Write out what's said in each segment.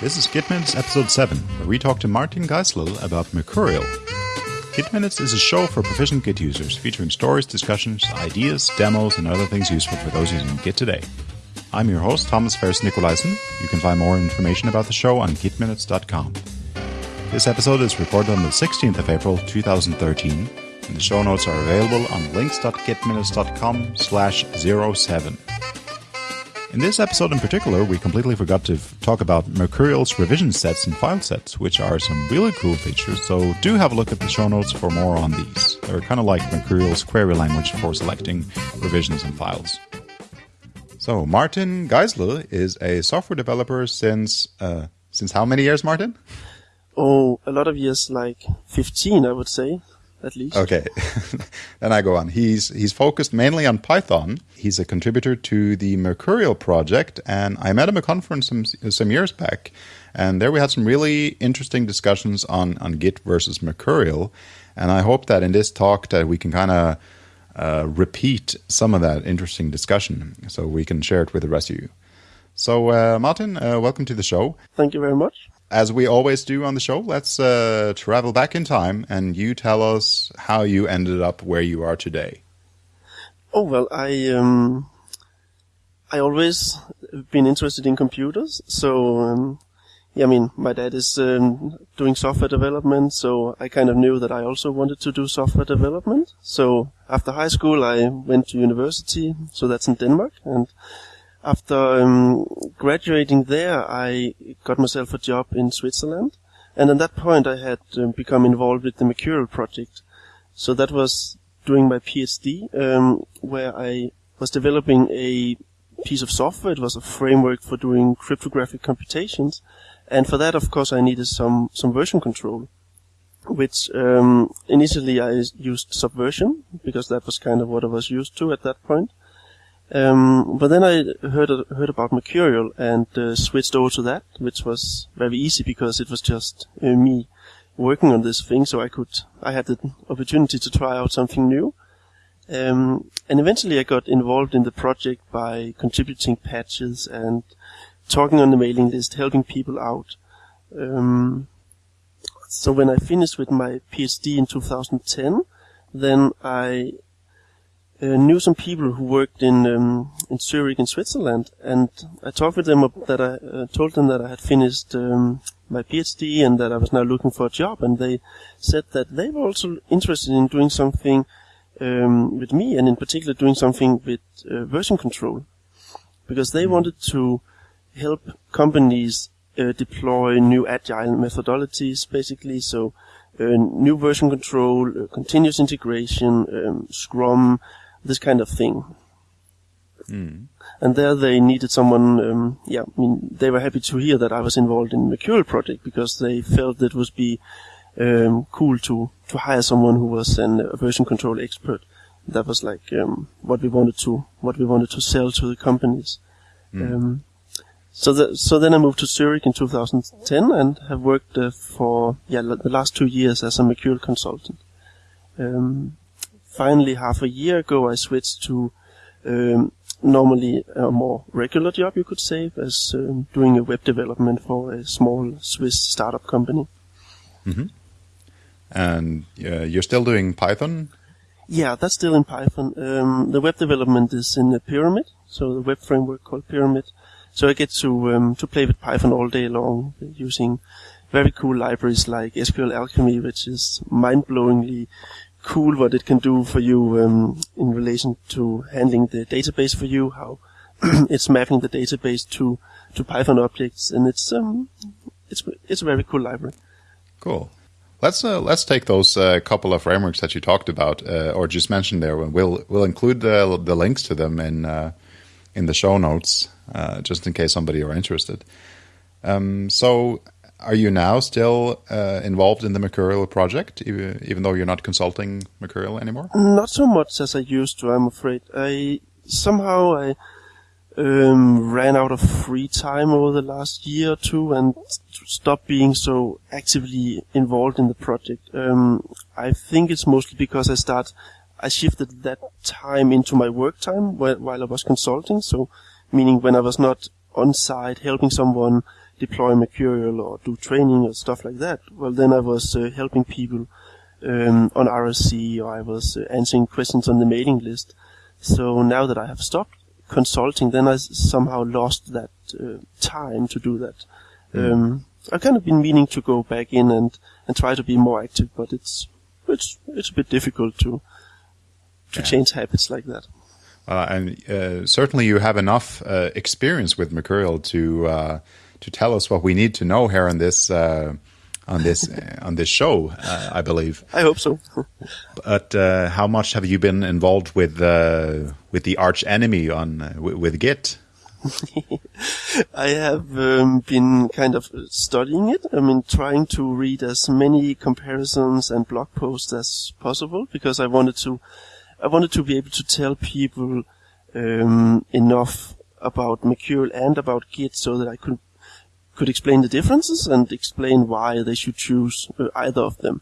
This is Git Minutes episode 7, where we talk to Martin Geisler about Mercurial. Git Minutes is a show for proficient Git users, featuring stories, discussions, ideas, demos, and other things useful for those using Git today. I'm your host, Thomas Ferris Nicolaisen. You can find more information about the show on gitminutes.com. This episode is recorded on the 16th of April 2013, and the show notes are available on links.gitminutes.com slash 07. In this episode in particular, we completely forgot to talk about Mercurial's revision sets and file sets, which are some really cool features, so do have a look at the show notes for more on these. They're kind of like Mercurial's query language for selecting revisions and files. So, Martin Geisler is a software developer since, uh, since how many years, Martin? Oh, a lot of years, like 15, I would say, at least. Okay, then I go on. He's he's focused mainly on Python. He's a contributor to the Mercurial project, and I met him at a conference some some years back, and there we had some really interesting discussions on on Git versus Mercurial, and I hope that in this talk that we can kind of uh, repeat some of that interesting discussion, so we can share it with the rest of you. So, uh, Martin, uh, welcome to the show. Thank you very much. As we always do on the show, let's uh, travel back in time and you tell us how you ended up where you are today. Oh well, I um, I always been interested in computers, so um, yeah, I mean, my dad is um, doing software development, so I kind of knew that I also wanted to do software development. So after high school, I went to university, so that's in Denmark, and after um, graduating there, I got myself a job in Switzerland, and at that point, I had um, become involved with the Mercurial project. So that was doing my PhD, um, where I was developing a piece of software. It was a framework for doing cryptographic computations, and for that, of course, I needed some some version control. Which um, initially I used Subversion because that was kind of what I was used to at that point. Um, but then I heard heard about Mercurial and uh, switched over to that, which was very easy because it was just uh, me working on this thing, so I could I had the opportunity to try out something new. Um, and eventually, I got involved in the project by contributing patches and talking on the mailing list, helping people out. Um, so when I finished with my PhD in 2010, then I uh, knew some people who worked in um, in Zurich in Switzerland, and I talked with them that I uh, told them that I had finished um, my PhD and that I was now looking for a job, and they said that they were also interested in doing something um, with me, and in particular doing something with uh, version control, because they wanted to help companies uh, deploy new agile methodologies, basically. So, uh, new version control, uh, continuous integration, um, Scrum, this kind of thing. And there they needed someone, um, yeah, I mean, they were happy to hear that I was involved in the Mercurial project because they felt it would be um, cool to, to hire someone who was an, a version control expert. That was like um, what we wanted to what we wanted to sell to the companies. Um, so the, so then I moved to Zurich in 2010 and have worked uh, for yeah l- the last two years as a Mercurial consultant. Um, finally, half a year ago, I switched to um, normally a more regular job, you could say, as um, doing a web development for a small Swiss startup company. And uh, you're still doing Python? Yeah, that's still in Python. Um, the web development is in the Pyramid, so the web framework called Pyramid. So I get to um, to play with Python all day long using very cool libraries like SQLAlchemy, which is mind-blowingly cool what it can do for you um, in relation to handling the database for you, how it's mapping the database to to Python objects, and it's um it's it's a very cool library. Cool. Let's uh, let's take those uh, couple of frameworks that you talked about uh, or just mentioned there. We'll we'll include the the links to them in uh, in the show notes, uh, just in case somebody are interested. Um, so, are you now still uh, involved in the Mercurial project, even, though you're not consulting Mercurial anymore? Not so much as I used to, I'm afraid. I somehow I um, ran out of free time over the last year or two and stopped being so actively involved in the project. Um, I think it's mostly because I start, I shifted that time into my work time while, while I was consulting. So, meaning when I was not on site helping someone deploy Mercurial or do training or stuff like that, well, then I was uh, helping people um, on IRC or I was uh, answering questions on the mailing list. So now that I have stopped consulting, then I somehow lost that uh, time to do that. Mm. Um, I've kind of been meaning to go back in and, and try to be more active, but it's it's it's a bit difficult to to yeah. change habits like that. Uh, and uh, certainly, you have enough uh, experience with Mercurial to uh, to tell us what we need to know here on this uh, on this on this show. Uh, I believe. I hope so. but how much have you been involved with with the arch enemy on with Git? I have um, been kind of studying it. I mean, trying to read as many comparisons and blog posts as possible because I wanted to, I wanted to be able to tell people um, enough about Mercurial and about Git so that I could could explain the differences and explain why they should choose uh, either of them.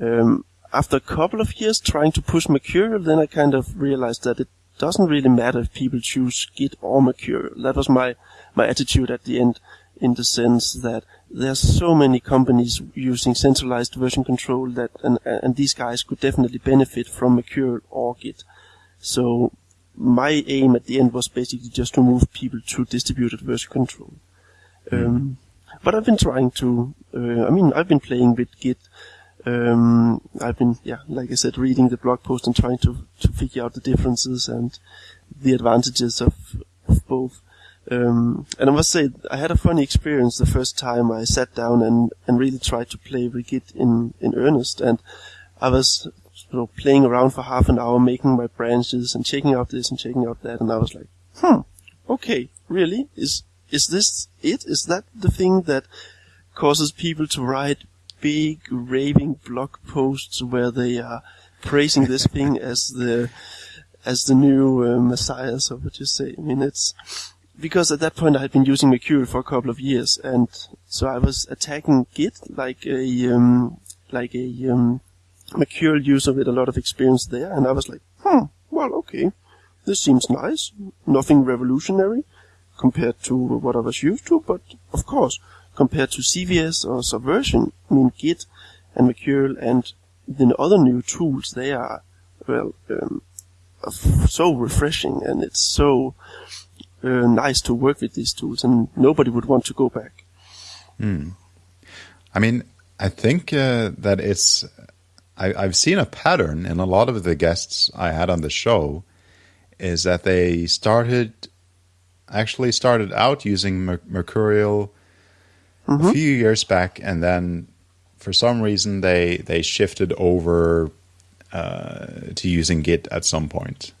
Um, after a couple of years trying to push Mercurial, then I kind of realized that it doesn't really matter if people choose Git or Mercurial. That was my, my attitude at the end in the sense that there's so many companies using centralized version control that, and, and these guys could definitely benefit from Mercurial or Git. So my aim at the end was basically just to move people to distributed version control. Um, but I've been trying to, uh, I mean, I've been playing with Git um, I've been, yeah, like I said, reading the blog post and trying to, to figure out the differences and the advantages of, of both. Um, and I must say, I had a funny experience the first time I sat down and, and really tried to play with Git in, in earnest. And I was you know, playing around for half an hour, making my branches and checking out this and checking out that. And I was like, hmm, okay, really? Is, is this it? Is that the thing that causes people to write big raving blog posts where they are praising this thing as the as the new uh, messiah, so what you say. I mean, it's because at that point I had been using Mercurial for a couple of years, and so I was attacking Git like a um, like a um, Mercurial user with a lot of experience there, and I was like, hmm, well, okay, this seems nice, nothing revolutionary compared to what I was used to, but of course, compared to CVS or Subversion, I mean Git and Mercurial and the other new tools, they are, well, um, so refreshing and it's so uh, nice to work with these tools and nobody would want to go back. Hmm. I mean, I think uh, that it's, I, have seen a pattern in a lot of the guests I had on the show is that they started, actually started out using Mercurial mm-hmm. a few years back, and then for some reason they they shifted over uh, to using Git at some point.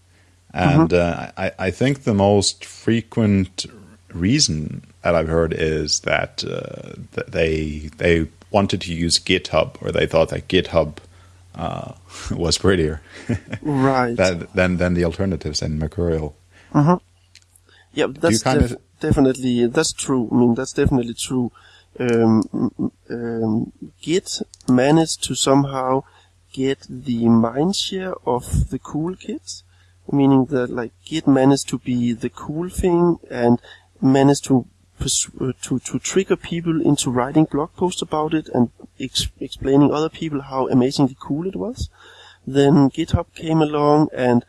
And mm-hmm. uh, I, I think the most frequent reason that I've heard is that, uh, that they they wanted to use GitHub or they thought that GitHub uh, was prettier, right? than than the alternatives in Mercurial. Mm-hmm. Yeah, that's def- of... definitely that's true. I mean, that's definitely true um, um, Git managed to somehow get the mindshare of the cool kids, meaning that like Git managed to be the cool thing and managed to uh, to to trigger people into writing blog posts about it and ex- explaining other people how amazingly cool it was. Then GitHub came along and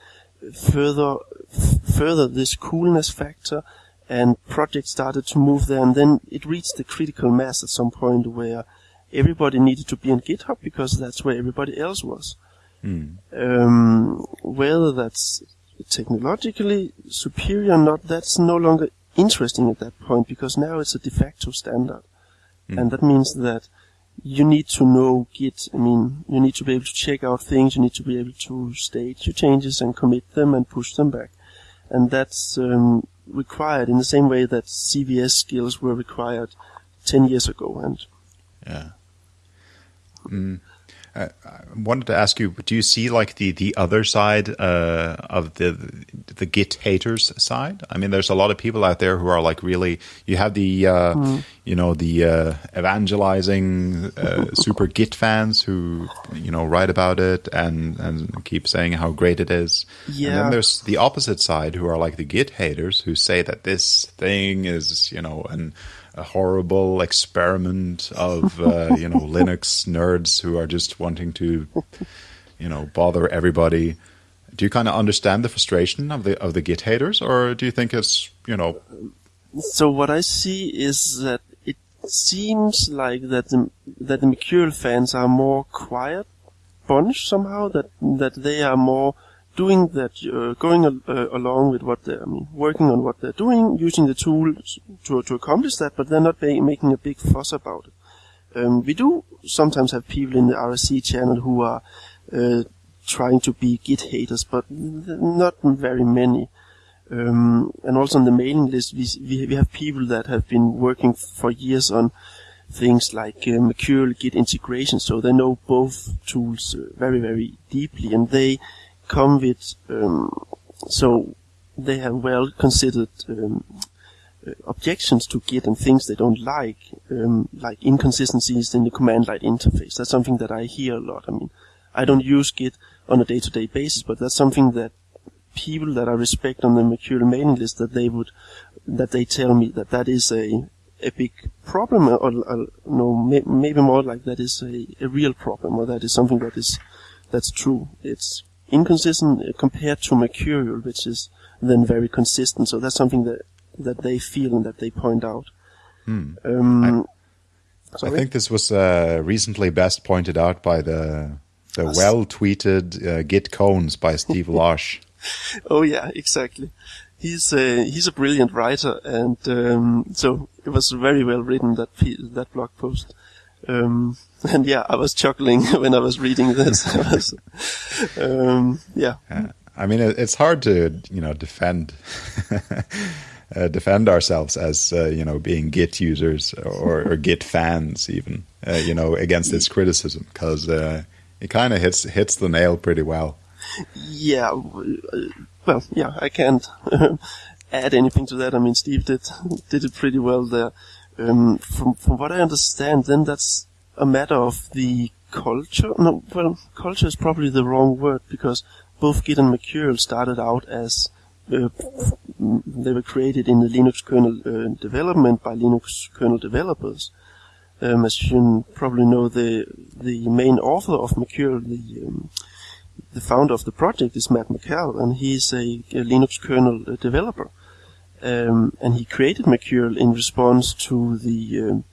further further this coolness factor and projects started to move there and then it reached the critical mass at some point where everybody needed to be on GitHub because that's where everybody else was. Mm. Um, whether that's technologically superior or not, that's no longer interesting at that point because now it's a de facto standard. Mm. And that means that you need to know Git. I mean, you need to be able to check out things. You need to be able to state your changes and commit them and push them back. And that's um, required in the same way that CVS skills were required 10 years ago. And yeah. Mm. I wanted to ask you: Do you see like the the other side uh, of the the Git haters side? I mean, there's a lot of people out there who are like really. You have the uh, mm. you know the uh, evangelizing uh, super Git fans who you know write about it and and keep saying how great it is. Yeah. And then there's the opposite side who are like the Git haters who say that this thing is you know an a horrible experiment of uh, you know Linux nerds who are just wanting to you know bother everybody. Do you kind of understand the frustration of the of the Git haters, or do you think it's you know? So what I see is that it seems like that the that the Mercurial fans are more quiet bunch somehow. That that they are more doing that, uh, going uh, along with what they're, I mean, working on what they're doing, using the tools to, to accomplish that, but they're not making a big fuss about it. Um, we do sometimes have people in the IRC channel who are uh, trying to be Git haters, but not very many. Um, and also on the mailing list, we, we, we have people that have been working for years on things like uh, Mercurial Git integration, so they know both tools uh, very, very deeply, and they come with um, so they have well considered um, uh, objections to Git and things they don't like, um, like inconsistencies in the command line interface. That's something that I hear a lot. I mean, I don't use Git on a day-to-day basis, but that's something that people that I respect on the Mercurial mailing list that they would that they tell me that that is a a big problem, or, or no, may, maybe more like that is a, a real problem, or that is something that is that's true. It's inconsistent compared to Mercurial, which is then very consistent. So that's something that that they feel and that they point out. Hmm. Um, I, I, think this was uh, recently best pointed out by the the well tweeted uh, Git koans by Steve Losh. oh yeah, exactly. He's a he's a brilliant writer, and um, so it was very well written that that blog post. Um, and yeah, I was chuckling when I was reading this. was, um, yeah. yeah. I mean, it's hard to you know defend uh, defend ourselves as uh, you know being Git users or, or Git fans, even uh, you know against this criticism because uh, it kind of hits hits the nail pretty well. Yeah, well, yeah, I can't add anything to that. I mean, Steve did did it pretty well there. Um, from from what I understand, then that's a matter of the culture. No, well, culture is probably the wrong word because both Git and Mercurial started out as uh, they were created in the Linux kernel uh, development by Linux kernel developers. Um, as you probably know, the the main author of Mercurial, the um, the founder of the project is Matt Mackall, and he's a, a Linux kernel uh, developer. Um, and he created Mercurial in response to the um,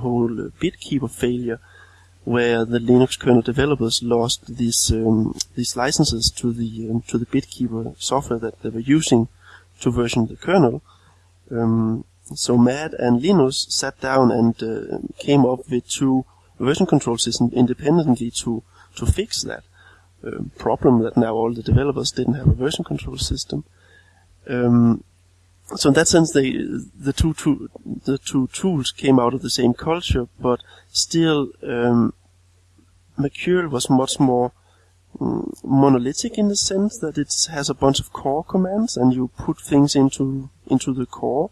whole BitKeeper failure, where the Linux kernel developers lost these um, these licenses to the um, to the BitKeeper software that they were using to version the kernel. Um, so Matt and Linus sat down and uh, came up with two version control systems independently to to fix that um, problem that now all the developers didn't have a version control system. Um, so in that sense, they the two, two the two tools came out of the same culture, but still, um, Mercurial was much more um, monolithic in the sense that it has a bunch of core commands, and you put things into into the core.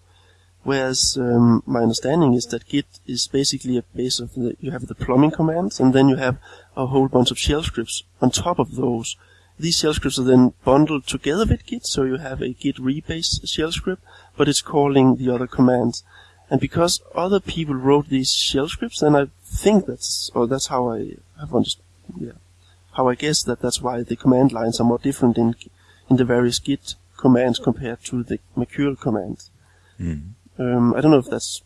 Whereas um, my understanding is that Git is basically a base of the, you have the plumbing commands, and then you have a whole bunch of shell scripts on top of those these shell scripts are then bundled together with Git, so you have a Git rebase shell script, but it's calling the other commands. And because other people wrote these shell scripts, then I think that's, or that's how I have understood, yeah, how I guess that that's why the command lines are more different in, in the various Git commands compared to the Mercurial commands. Mm. Um, I don't know if that's,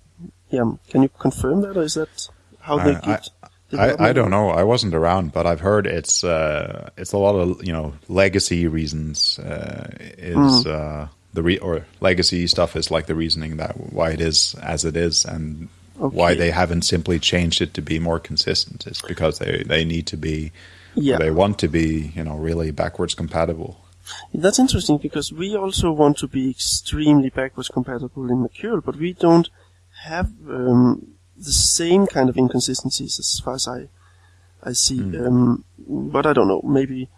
yeah, can you confirm that, or is that how they Git? I, I don't know. I wasn't around, but I've heard it's uh, it's a lot of you know legacy reasons. Uh, is mm. uh, the re- or legacy stuff is like the reasoning that why it is as it is, and okay. why they haven't simply changed it to be more consistent. Is because they they need to be, yeah. they want to be you know really backwards compatible. That's interesting because we also want to be extremely backwards compatible in Mercurial, but we don't have um, the same kind of inconsistencies as far as I I see. Mm. Um, but I don't know. Maybe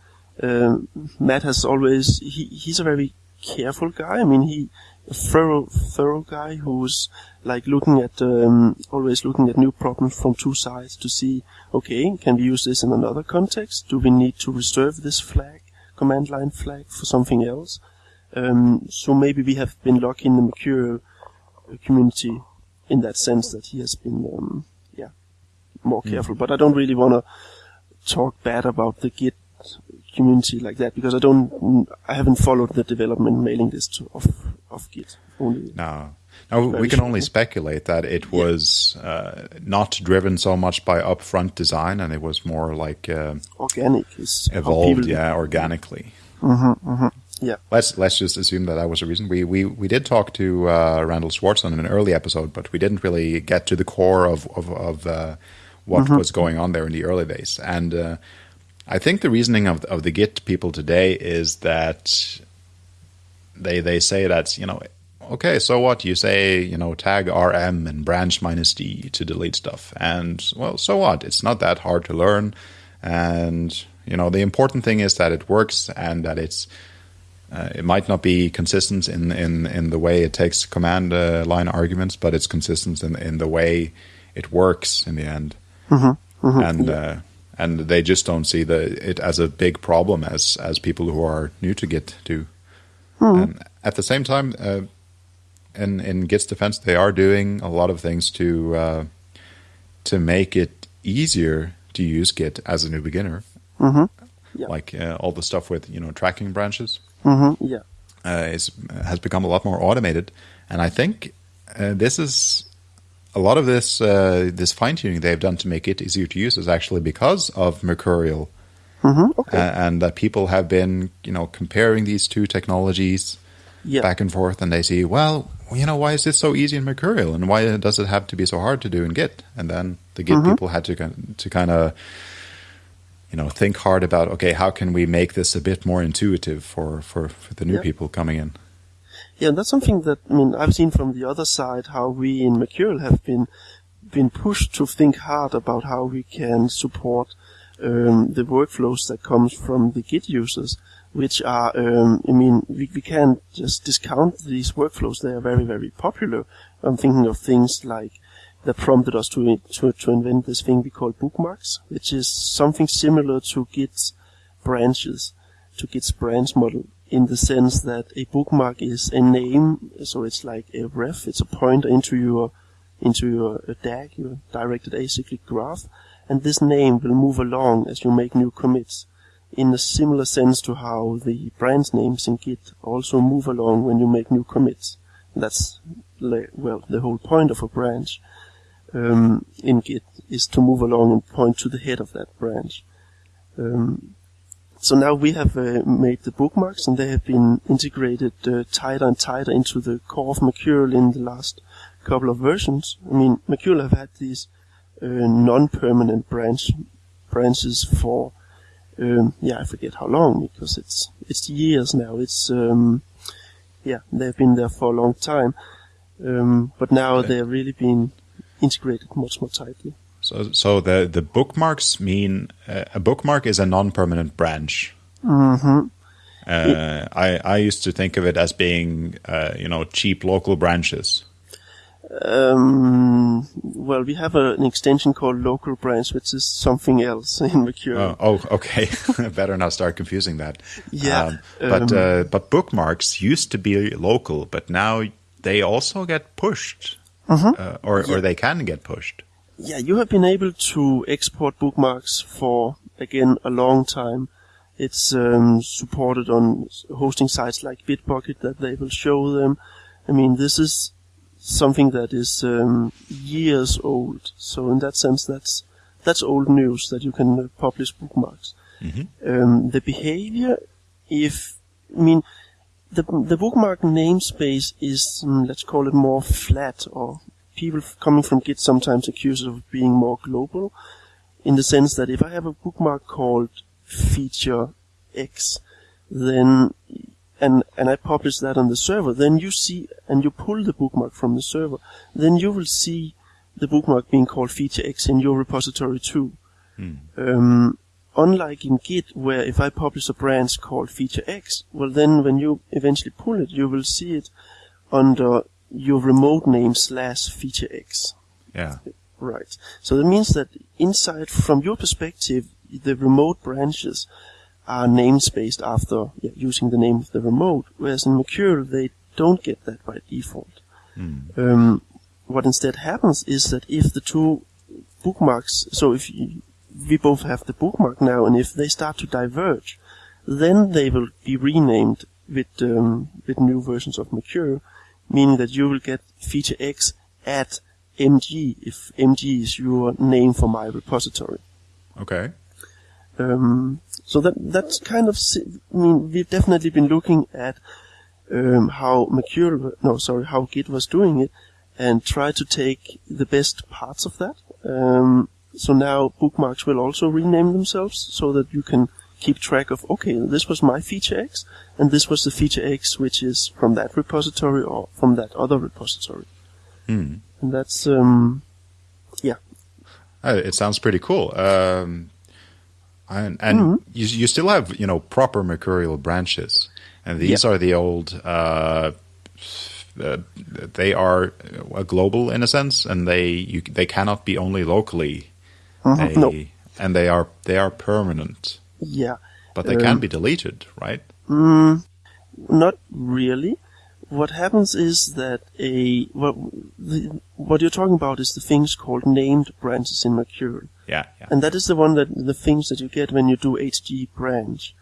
um, Matt has always he he's a very careful guy. I mean he a thorough thorough guy who's like looking at um, always looking at new problems from two sides to see okay can we use this in another context? Do we need to reserve this flag command line flag for something else? Um, so maybe we have been lucky in the Mercurial community in that sense that he has been, um, yeah, more careful. But I don't really want to talk bad about the Git community like that because I don't, I haven't followed the development mailing list of of Git. Only no. Now, we can only speculate that it was yeah. uh, not driven so much by upfront design, and it was more like uh, organic, evolved, yeah, organically. Mm-hmm, mm-hmm. Yeah. Let's let's just assume that that was a reason. We we we did talk to uh, Randall Schwartz on an early episode, but we didn't really get to the core of of, of uh, what mm-hmm. was going on there in the early days. And uh, I think the reasoning of of the Git people today is that they they say that you know okay, so what? You say, you know, tag rm and branch minus d to delete stuff. And, well, so what? It's not that hard to learn. And, you know, the important thing is that it works and that it's, uh, it might not be consistent in, in, in the way it takes command uh, line arguments, but it's consistent in, in the way it works in the end. Mm-hmm. Mm-hmm. And, uh, and they just don't see the, it as a big problem as, as people who are new to Git do. Mm-hmm. And at the same time, uh, in in Git's defense, they are doing a lot of things to uh, to make it easier to use Git as a new beginner. Mm-hmm. Yeah. Like uh, all the stuff with you know tracking branches. Mm-hmm. Yeah, uh, is has become a lot more automated, and I think uh, this is a lot of this uh, this fine tuning they've done to make it easier to use is actually because of Mercurial. Mm-hmm. Okay. and that people have been, you know, comparing these two technologies yeah. back and forth, and they see, well, you know, why is this so easy in Mercurial, and why does it have to be so hard to do in Git? And then the Git mm-hmm. people had to to kind of, you know, think hard about, okay, how can we make this a bit more intuitive for for, for the new yeah. people coming in? Yeah, and that's something that I mean I've seen from the other side how we in Mercurial have been been pushed to think hard about how we can support um, the workflows that comes from the Git users which are, um, I mean, we, we can't just discount these workflows. They are very, very popular. I'm thinking of things like that prompted us to, to, to invent this thing we call bookmarks, which is something similar to Git's branches, to Git's branch model, in the sense that a bookmark is a name, so it's like a ref, it's a pointer into your, into your DAG, your directed acyclic graph, and this name will move along as you make new commits in a similar sense to how the branch names in Git also move along when you make new commits. That's, well, the whole point of a branch um, in Git is to move along and point to the head of that branch. Um, so now we have uh, made the bookmarks and they have been integrated uh, tighter and tighter into the core of Mercurial in the last couple of versions. I mean, Mercurial have had these uh, non-permanent branch branches for um, yeah, I forget how long because it's it's years now. It's um, yeah, they've been there for a long time, um, but now okay. they've really been integrated much more tightly. So, so the the bookmarks mean uh, a bookmark is a non-permanent branch. Mm-hmm. Uh, I I used to think of it as being uh, you know cheap local branches. Um, well, we have a, an extension called local branch, which is something else in Mercurial. Oh, oh okay. Better not start confusing that. Yeah. Um, but um, uh, but bookmarks used to be local, but now they also get pushed, uh-huh. uh, or yeah. or they can get pushed. Yeah, you have been able to export bookmarks for again a long time. It's um, supported on hosting sites like Bitbucket that they will show them. I mean, this is something that is um, years old. So in that sense, that's that's old news that you can uh, publish bookmarks. Mm-hmm. Um, the behavior, if I mean, the the bookmark namespace is um, let's call it more flat, or people coming from Git sometimes accuse it of being more global, in the sense that if I have a bookmark called feature X, then and, and I publish that on the server, then you see, and you pull the bookmark from the server, then you will see the bookmark being called feature X in your repository too. Hmm. Um, unlike in Git, where if I publish a branch called feature X, well then when you eventually pull it, you will see it under your remote name slash feature X. Yeah. Right. So that means that inside, from your perspective, the remote branches are namespaced after yeah, using the name of the remote, whereas in Mercurial they don't get that by default. Mm. Um, what instead happens is that if the two bookmarks, so if you, we both have the bookmark now, and if they start to diverge, then they will be renamed with um, with new versions of Mercurial, meaning that you will get feature X at MG if MG is your name for my repository. Okay. Um, so that that's kind of I mean we've definitely been looking at um, how Mercurial no sorry how Git was doing it and try to take the best parts of that. Um, so now bookmarks will also rename themselves so that you can keep track of okay this was my feature X and this was the feature X which is from that repository or from that other repository. Hmm. And that's um, yeah. Uh, it sounds pretty cool. Um, and, and mm-hmm. you, you still have you know proper mercurial branches, and these are the old. Uh, uh, they are uh, global in a sense, and they you, they cannot be only locally. They, no. and they are they are permanent. Yeah, but they um, can be deleted, right? Mm, not really. What happens is that a what the, what you're talking about is the things called named branches in Mercurial. Yeah, yeah. And that is the one that the things that you get when you do HG branch.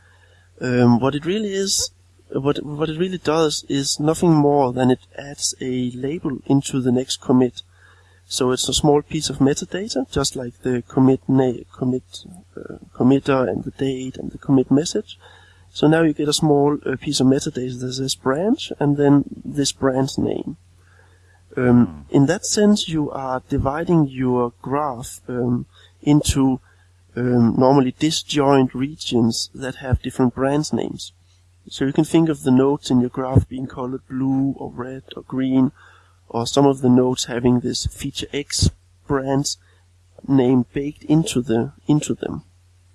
Um, what it really is, what what it really does is nothing more than it adds a label into the next commit. So it's a small piece of metadata, just like the commit na- commit uh, committer and the date and the commit message. So now you get a small uh, piece of metadata that says branch and then this branch name. Um, in that sense, you are dividing your graph um, into um, normally disjoint regions that have different branch names. So you can think of the nodes in your graph being colored blue or red or green, or some of the nodes having this feature X branch name baked into the into them.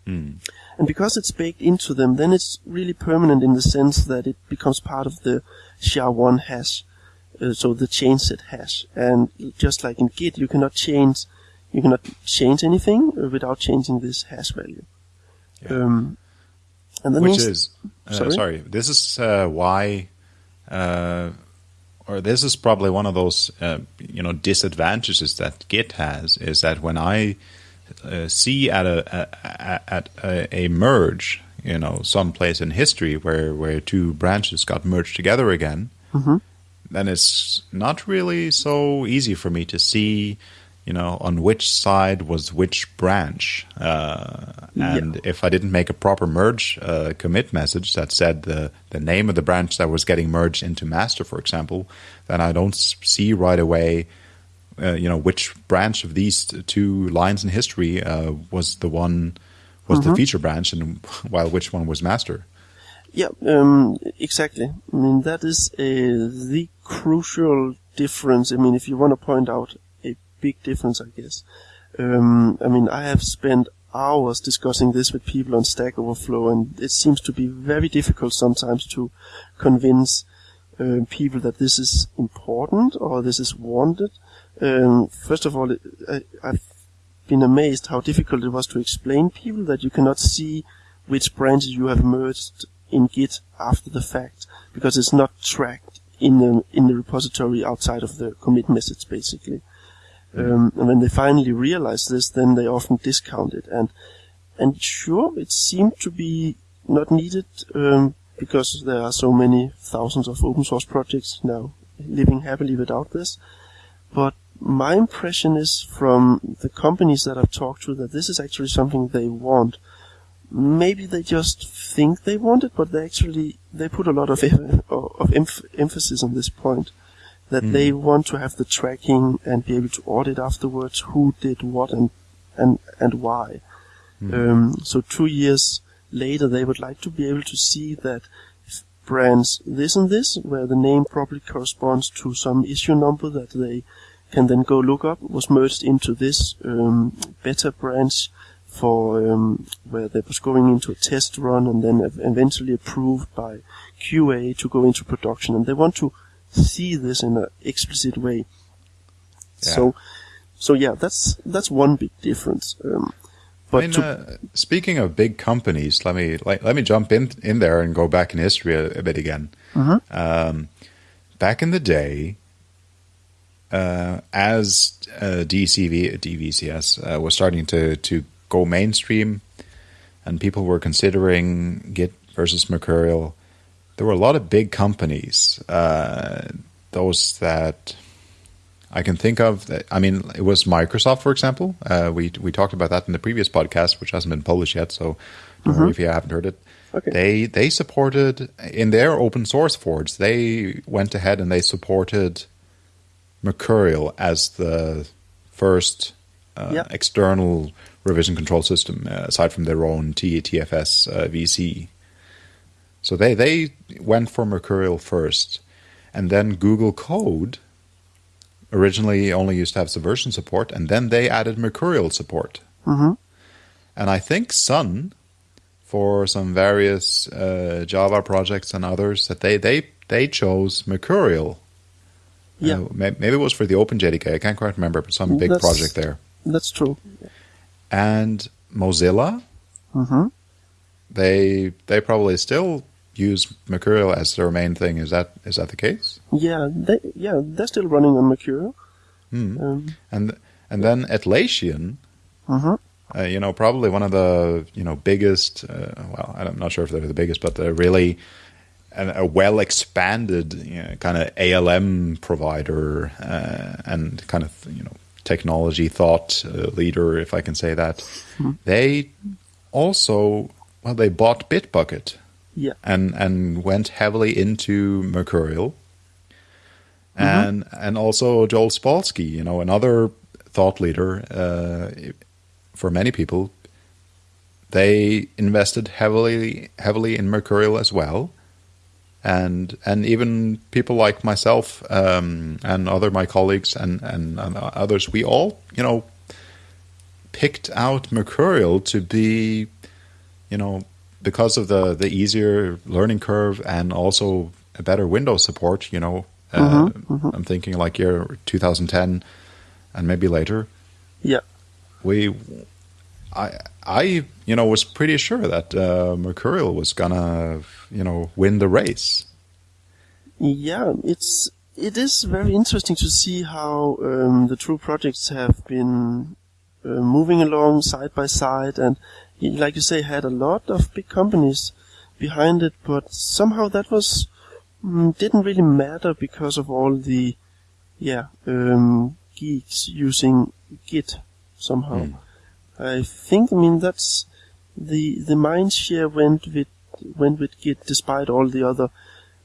Mm. And because it's baked into them, then it's really permanent in the sense that it becomes part of the SHA-1 hash, uh, so the change set hash. And just like in Git, you cannot change you cannot change anything without changing this hash value. Yeah. Um, and Which is uh, sorry? sorry? this is uh, why, uh, or this is probably one of those uh, you know disadvantages that Git has is that when I uh, see at a, a at a, a, merge, you know, someplace in history where where two branches got merged together again, mm-hmm. then it's not really so easy for me to see you know, on which side was which branch. Uh, and yeah. if I didn't make a proper merge uh, commit message that said the, the name of the branch that was getting merged into master, for example, then I don't see right away, uh, you know, which branch of these two lines in history uh, was the one was mm-hmm. the feature branch, and while which one was master. Yeah, um, exactly. I mean that is a, the crucial difference. I mean, if you want to point out big difference, I guess. Um, I mean, I have spent hours discussing this with people on Stack Overflow, and it seems to be very difficult sometimes to convince uh, people that this is important or this is wanted. Um, first of all, I, I've been amazed how difficult it was to explain people that you cannot see which branches you have merged in Git after the fact because it's not tracked in the in the repository outside of the commit message basically. Um, and when they finally realize this, then they often discount it. And and sure, it seemed to be not needed um, because there are so many thousands of open source projects now living happily without this. But my impression is from the companies that I've talked to that this is actually something they want. Maybe they just think they want it, but they actually they put a lot of of emphasis on this point that mm. they want to have the tracking and be able to audit afterwards who did what and and and why. Mm. Um, so two years later, they would like to be able to see that brands this and this, where the name probably corresponds to some issue number that they can then go look up, was merged into this um, beta branch for um, where they was going into a test run and then eventually approved by QA to go into production. And they want to see this in an explicit way. Yeah. So, so yeah, that's that's one big difference. Um, but I mean, to, uh, speaking of big companies, let me like, let me jump in in there and go back in history a, a bit again. Mm-hmm. Um, back in the day, uh, as uh, DCV DVCS uh, was starting to to go mainstream, and people were considering Git versus Mercurial, there were a lot of big companies. Uh, those that I can think of. That, I mean, it was Microsoft, for example. Uh, we we talked about that in the previous podcast, which hasn't been published yet. So don't worry if you haven't heard it. Okay. They they supported in their open source forge. They went ahead and they supported Mercurial as the first uh, Yeah. external revision control system, uh, aside from their own T- TFS uh, VC. So they they went for Mercurial first, and then Google Code originally only used to have Subversion support, and then they added Mercurial support. hmm And I think Sun, for some various uh, Java projects and others, that they they they chose Mercurial. Yeah. Uh, maybe it was for the OpenJDK. I can't quite remember, but some big That's- project there. That's true. And Mozilla, hmm they they probably still use Mercurial as their main thing. Is that is that the case? Yeah, they yeah they're still running on Mercurial. Hmm. Um, And and then Atlassian, mhm. uh, you know, probably one of the you know biggest. Uh, well, I'm not sure if they're the biggest, but they're really an, a well expanded you know, kind of ALM provider uh, and kind of you know technology thought uh, leader, if I can say that. They also well, they bought Bitbucket Yeah. and and went heavily into Mercurial. And and also Joel Spolsky, you know, another thought leader uh, for many people. They invested heavily heavily in Mercurial as well, and and even people like myself um, and other my colleagues and, and and others, we all you know picked out Mercurial to be you know, because of the the easier learning curve and also a better Windows support, you know, uh, I'm thinking like year 2010 and maybe later, Yeah. we, I, I, you know, was pretty sure that uh, Mercurial was gonna, you know, win the race. Yeah, it's it is very interesting to see how um, the two projects have been uh, moving along side by side, and y- like you say, had a lot of big companies behind it, but somehow that was mm, didn't really matter because of all the yeah um, geeks using Git somehow. I think I mean that's the the mind share went with went with Git despite all the other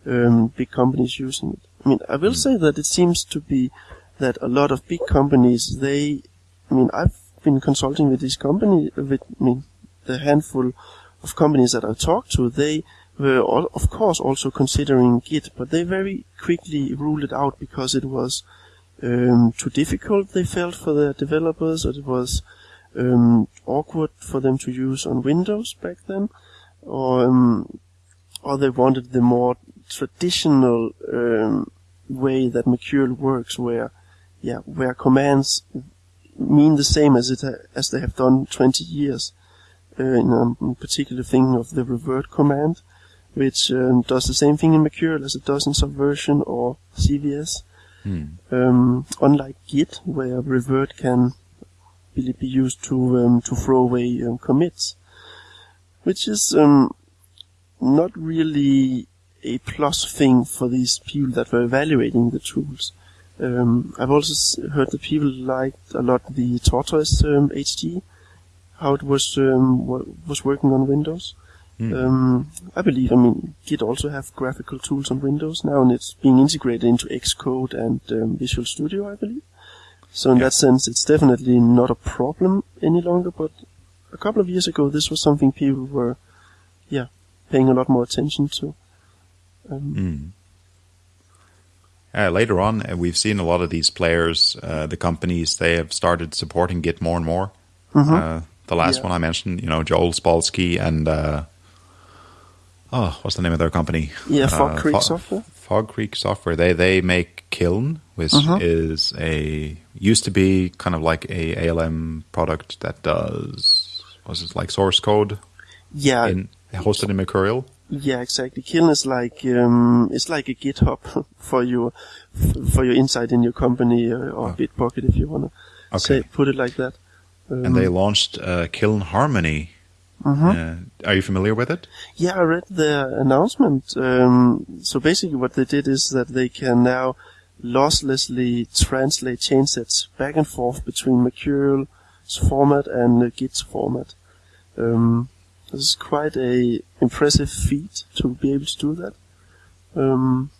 um, big companies using it. I mean, I will say that it seems to be that a lot of big companies, they, I mean, I've been consulting with these companies, with, I mean, the handful of companies that I talked to, they were, all, of course, also considering Git, but they very quickly ruled it out because it was um, too difficult, they felt, for their developers, it was um, awkward for them to use on Windows back then, or um, or they wanted the more traditional um, way that Mercurial works, where yeah, where commands mean the same as it ha- as they have done 20 years. Uh, in um, particular thing of the revert command, which um, does the same thing in Mercurial as it does in Subversion or CVS. Um, unlike Git, where revert can be, be used to um, to throw away um, commits, which is um, not really a plus thing for these people that were evaluating the tools. Um, I've also s- heard that people liked a lot the Tortoise um, Hg, how it was um, was working on Windows. Um, I believe, I mean, Git also have graphical tools on Windows now, and it's being integrated into Xcode and um, Visual Studio, I believe. So in Yeah. that sense, it's definitely not a problem any longer. But a couple of years ago, this was something people were, yeah, paying a lot more attention to. Um, Uh, later on, uh, we've seen a lot of these players, uh, the companies, they have started supporting Git more and more. Uh, the last Yeah. one I mentioned, you know, Joel Spolsky and uh, oh, what's the name of their company? Yeah, Fog Uh, Creek Fo- Software. Fog Creek Software. They they make Kiln, which Mhm. is a used to be kind of like a ALM product that does was it like source code Yeah, in hosted in Mercurial. Yeah, exactly. Kiln is like um, it's like a GitHub for your for your insight in your company uh, or Oh. Bitbucket if you wanna say put it like that. Um, And they launched uh, Kiln Harmony. mhm. Uh, are you familiar with it? Yeah, I read their announcement. Um, so basically, what they did is that they can now losslessly translate changesets back and forth between Mercurial's format and uh, Git's format. Um, this is quite a impressive feat to be able to do that. Um,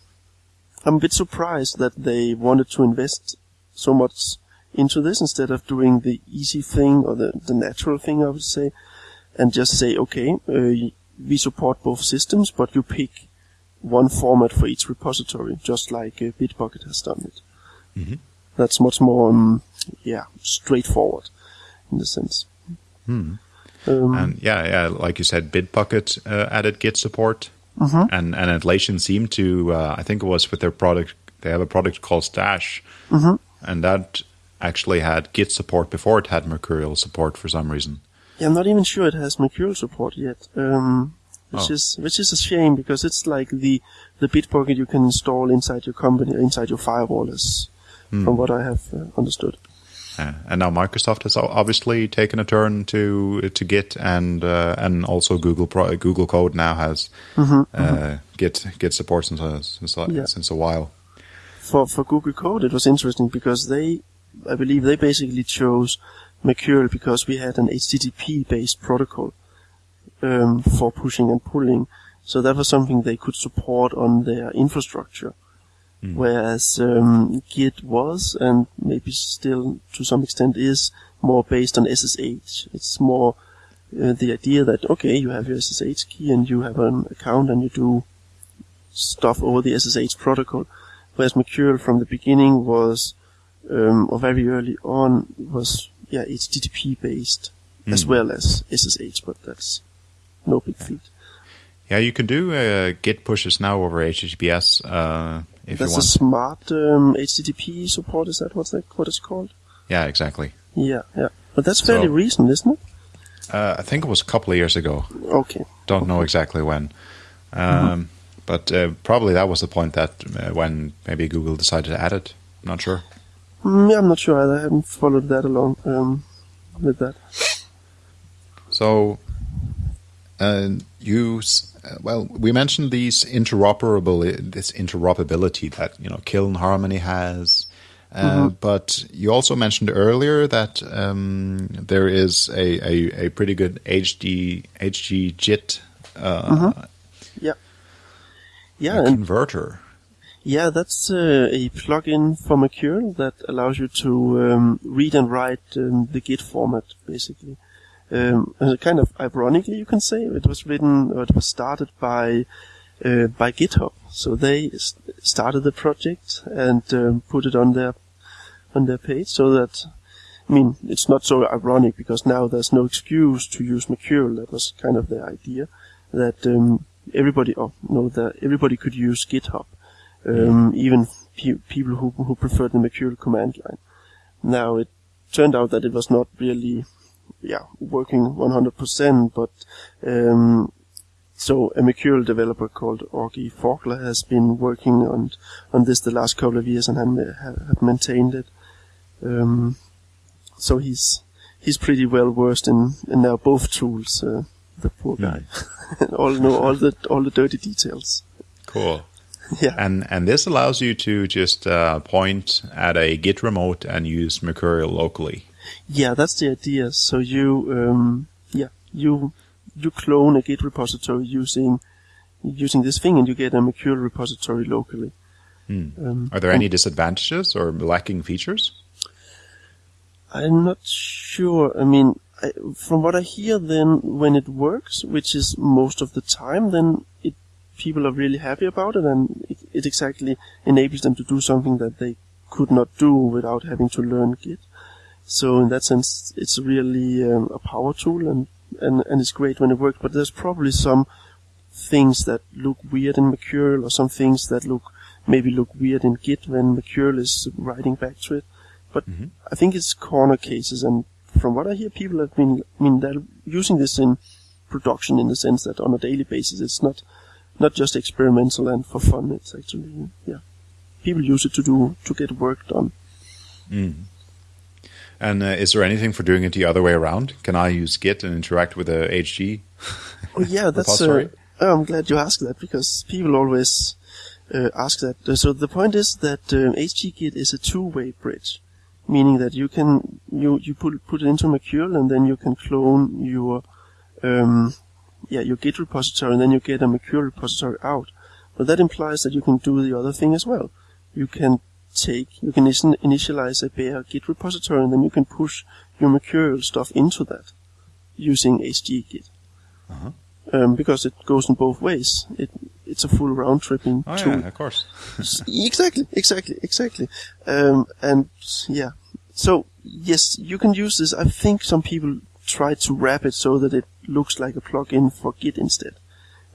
I'm a bit surprised that they wanted to invest so much into this instead of doing the easy thing or the, the natural thing, I would say, and just say, okay, uh, we support both systems, but you pick one format for each repository, just like uh, Bitbucket has done it. Mhm. That's much more, um, yeah, straightforward in the sense. Hmm. Um, And yeah, yeah, like you said, Bitbucket uh, added Git support, mhm. and and Atlassian seemed to. Uh, I think it was with their product. They have a product called Stash, Mhm. and that actually had Git support before it had Mercurial support for some reason. Yeah, I'm not even sure it has Mercurial support yet. Um, which Oh. is which is a shame because it's like the the Bitbucket you can install inside your company, inside your firewall, is Hmm. from what I have uh, understood. Uh, and now Microsoft has obviously taken a turn to to Git, and uh, and also Google Pro, Google Code now has Mhm, uh, Git Git support since uh, since, uh, Yeah. since a while. For for Google Code, it was interesting because they, I believe, they basically chose Mercurial because we had an HTTP-based protocol um, for pushing and pulling. So that was something they could support on their infrastructure. Mm. Whereas um, Git was, and maybe still to some extent is, more based on SSH. It's more uh, the idea that okay, you have your SSH key and you have an account and you do stuff over the SSH protocol. Whereas Mercurial from the beginning was, um, or very early on, was yeah HTTP based as Mm. well as SSH, but that's no big feat. Yeah, you can do uh, Git pushes now over HTTPS uh, if That's you a smart um, HTTP support. Is that what's that, what it's called? yeah, exactly. Yeah, yeah. But that's fairly So- recent, isn't it? Uh, I think it was a couple of years ago. Okay. Don't know exactly when. Um, But uh, probably that was the point that uh, when maybe Google decided to add it. I'm Not sure. Mm, yeah, I'm not sure either. I haven't followed that along um, with that. So, uh, you s- uh, well, we mentioned these interoperable this interoperability that you know Kiln Harmony has, uh, but you also mentioned earlier that um, there is a, a, a pretty good HD HG Git uh, Yeah, and converter. Yeah, that's uh, a plugin for Mercurial that allows you to um, read and write um, the Git format, basically. Um, uh, kind of ironically, you can say it was written, or it was started by uh, by GitHub. So they s- started the project and um, put it on their on their page, so that I mean, it's not so ironic because now there's no excuse to use Mercurial. That was kind of the idea that um, everybody, oh no, that everybody could use GitHub, um, even pe- people who who preferred the Mercurial command line. Now it turned out that it was not really, yeah, working 100%, but um, so a Mercurial developer called Augie Fackler has been working on on this the last couple of years and have, have maintained it. Um, so he's he's pretty well versed in, in now both tools. Uh, the poor guy, all know all the all the dirty details. Cool. Yeah, And and this allows you to just uh, point at a Git remote and use Mercurial locally. yeah, that's the idea. So you um, yeah you you clone a Git repository using using this thing, and you get a Mercurial repository locally. Hmm. Um, Are there any disadvantages or lacking features? I'm not sure. I mean, I, from what I hear, then when it works, which is most of the time, then it people are really happy about it, and it, it exactly enables them to do something that they could not do without having to learn Git. So in that sense, it's really um, a power tool, and, and and it's great when it works. But there's probably some things that look weird in Mercurial, or some things that look maybe look weird in Git when Mercurial is writing back to it. But Mhm. I think it's corner cases, and from what I hear, people have been, I mean, they're using this in production in the sense that on a daily basis it's not not just experimental and for fun. It's actually yeah, people use it to do to get work done. Mm. And uh, is there anything for doing it the other way around? Can I use Git and interact with a HG? oh yeah, that's. Uh, oh, I'm glad you asked that because people always uh, ask that. So the point is that um, HGGit is a two-way bridge, meaning that you can you you put put it into Mercurial and then you can clone your um, yeah your Git repository and then you get a Mercurial repository out. But that implies that you can do the other thing as well. You can take you can initialize a bare Git repository and then you can push your Mercurial stuff into that using HGGit. Uh-huh. Um, because it goes in both ways. It it's a full round tripping oh, tool. Yeah, of course. exactly, exactly, exactly. Um, and yeah, so yes, you can use this. I think some people try to wrap it so that it looks like a plugin for Git instead.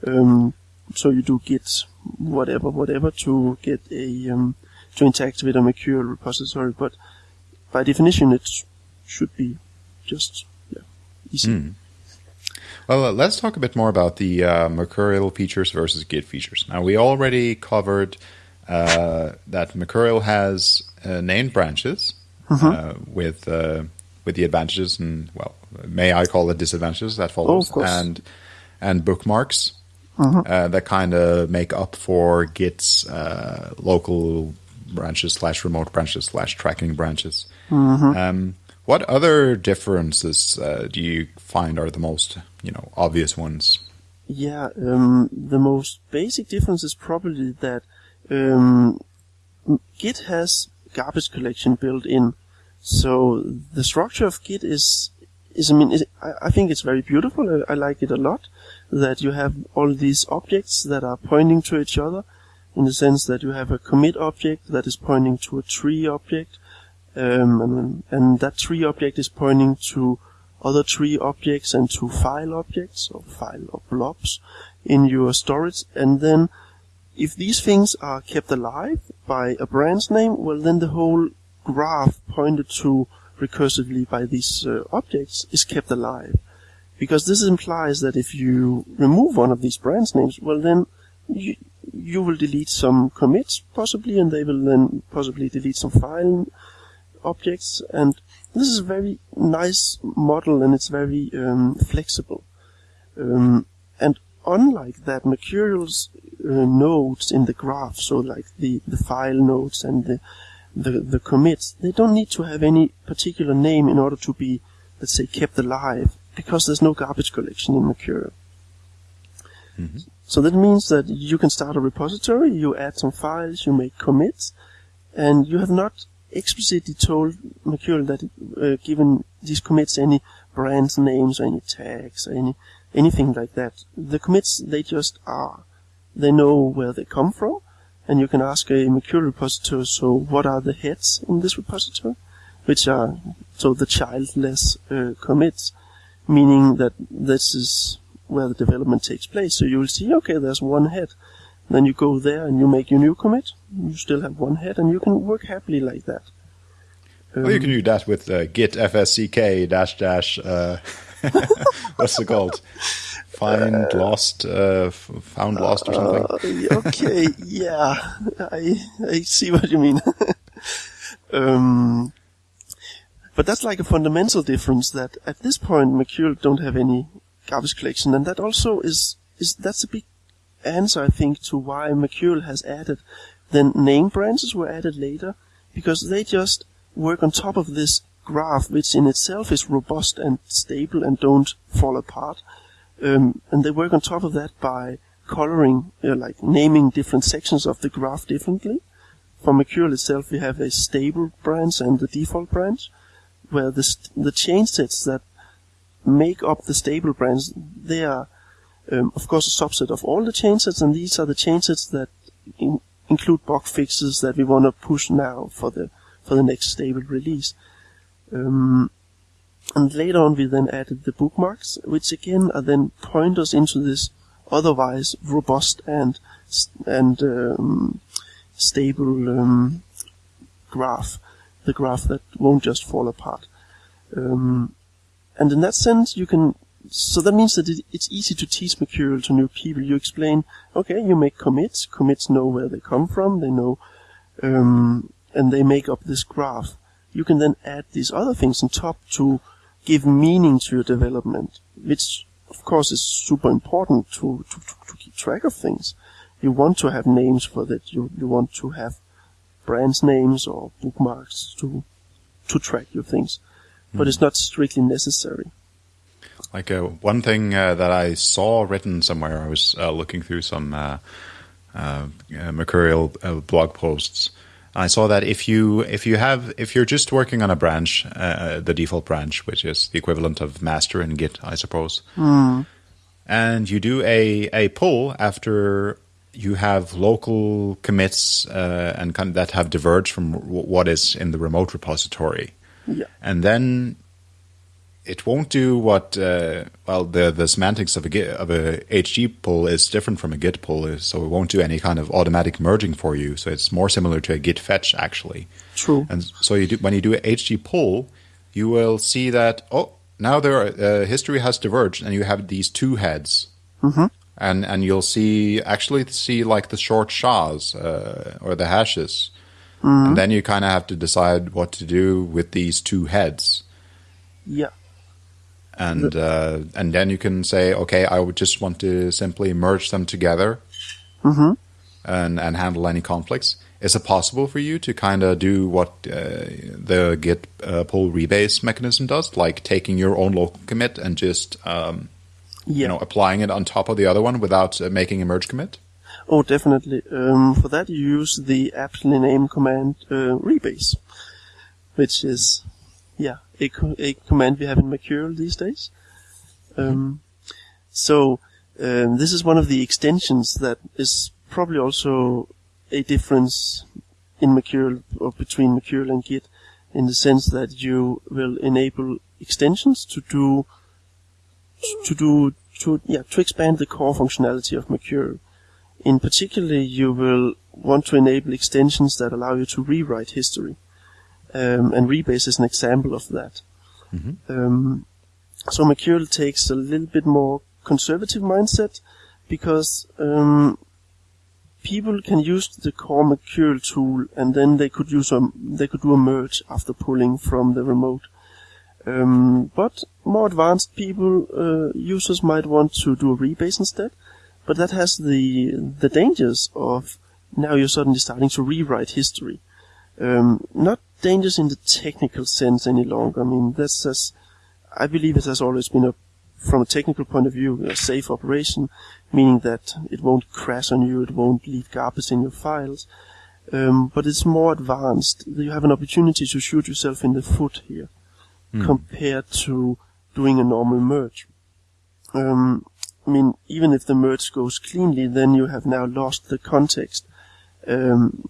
Um, so you do Git whatever, whatever to get a um, to interact with a Mercurial repository, but by definition, it should be just yeah, easy. Mm. Well, uh, let's talk a bit more about the uh, Mercurial features versus Git features. Now, we already covered uh, that Mercurial has uh, named branches mm-hmm. Uh, with uh, with the advantages and well, may I call it disadvantages that follows, oh, and and bookmarks mm-hmm. that kind of make up for Git's local branches slash remote branches slash tracking branches. Mm-hmm. Um, what other differences uh, do you find are the most, you know, obvious ones? Yeah, um, the most basic difference is probably that um, Git has garbage collection built in. So the structure of Git is, is I mean, I, I, think it's very beautiful. I, I, like it a lot. That you have all these objects that are pointing to each other, in the sense that you have a commit object that is pointing to a tree object, um, and, and that tree object is pointing to other tree objects and to file objects or file or blobs in your storage. And then if these things are kept alive by a branch name, well then the whole graph pointed to recursively by these uh, objects is kept alive. Because this implies that if you remove one of these branch names, well then you, you will delete some commits possibly and they will then possibly delete some file objects, and this is a very nice model and it's very um, flexible. Um, and unlike that, Mercurial's uh, nodes in the graph, so like the, the file nodes and the, the, the commits, they don't need to have any particular name in order to be, let's say, kept alive, because there's no garbage collection in Mercurial. Mm-hmm. So that means that you can start a repository, you add some files, you make commits, and you have not explicitly told Mercurial that uh, given these commits any brand names or any tags or any anything like that. The commits they just are. They know where they come from, and you can ask a Mercurial repository. So what are the heads in this repository? Which are so the childless uh, commits, meaning that this is where the development takes place. So you will see, okay, there's one head. Then you go there and you make your new commit. You still have one head, and you can work happily like that. Um, well, you can do that with uh, git fsck dash dash. Uh, what's it called? Find uh, lost, uh, found lost or something. Uh, okay, yeah, I I see what you mean. um, but that's like a fundamental difference that at this point Mercurial don't have any garbage collection, and that also is is that's a big answer, I think, to why Mercurial has added. Then name branches were added later because they just work on top of this graph, which in itself is robust and stable and don't fall apart. Um, and they work on top of that by coloring, uh, like naming different sections of the graph differently. For Mercurial itself, we have a stable branch and the default branch, where the, st- the change sets that make up the stable branch, they are um, of course, a subset of all the changesets, and these are the changesets that in, include bug fixes that we want to push now for the for the next stable release. Um, and later on, we then added the bookmarks, which again are then pointers into this otherwise robust and and um, stable um, graph, the graph that won't just fall apart. Um, and in that sense, you can so that means that it, it's easy to teach Mercurial to new people. You explain, okay, you make commits. Commits know where they come from. They know, um, and they make up this graph. You can then add these other things on top to give meaning to your development, which of course is super important to, to, to, to keep track of things. You want to have names for that. You, you want to have brands names or bookmarks to, to track your things. Mm. But it's not strictly necessary. Like uh, one thing uh, that I saw written somewhere, I was uh, looking through some uh, uh, uh, Mercurial blog posts. I saw that if you if you have if you're just working on a branch, uh, uh, the default branch, which is the equivalent of master in Git, I suppose, mm. and you do a a pull after you have local commits uh, and kind that have diverged from what is in the remote repository. Yeah. And then it won't do what uh, well the the semantics of a git, of a HG pull is different from a git pull, so it won't do any kind of automatic merging for you. So it's more similar to a git fetch actually. True. And so you do when you do a HG pull, you will see that oh now there are, uh, history has diverged and you have these two heads. Mm-hmm. And and you'll see actually see like the short SHAs uh, or the hashes, mm-hmm. and then you kind of have to decide what to do with these two heads. Yeah and uh, and then you can say, okay, I would just want to simply merge them together mm-hmm. and and handle any conflicts. Is it possible for you to kind of do what uh, the Git uh, pull rebase mechanism does, like taking your own local commit and just um, yeah. you know applying it on top of the other one without uh, making a merge commit? Oh, definitely. Um, for that, you use the aptly named command uh, rebase, which is yeah a, a command we have in Mercurial these days. Um, so um, this is one of the extensions that is probably also a difference in Mercurial or between Mercurial and Git in the sense that you will enable extensions to do to do to yeah to expand the core functionality of Mercurial. In particular, you will want to enable extensions that allow you to rewrite history. Um, and Rebase is an example of that. Mm-hmm. Um, so Mercurial takes a little bit more conservative mindset because um, people can use the core Mercurial tool and then they could use a they could do a merge after pulling from the remote. Um, but more advanced people uh, users might want to do a rebase instead, but that has the the dangers of now you're suddenly starting to rewrite history. Um, not dangerous in the technical sense any longer. I mean, that's as, I believe it has always been a, from a technical point of view, a safe operation, meaning that it won't crash on you, it won't leave garbage in your files. Um, but it's more advanced. You have an opportunity to shoot yourself in the foot here, mm. compared to doing a normal merge. Um, I mean, even if the merge goes cleanly, then you have now lost the context. Um,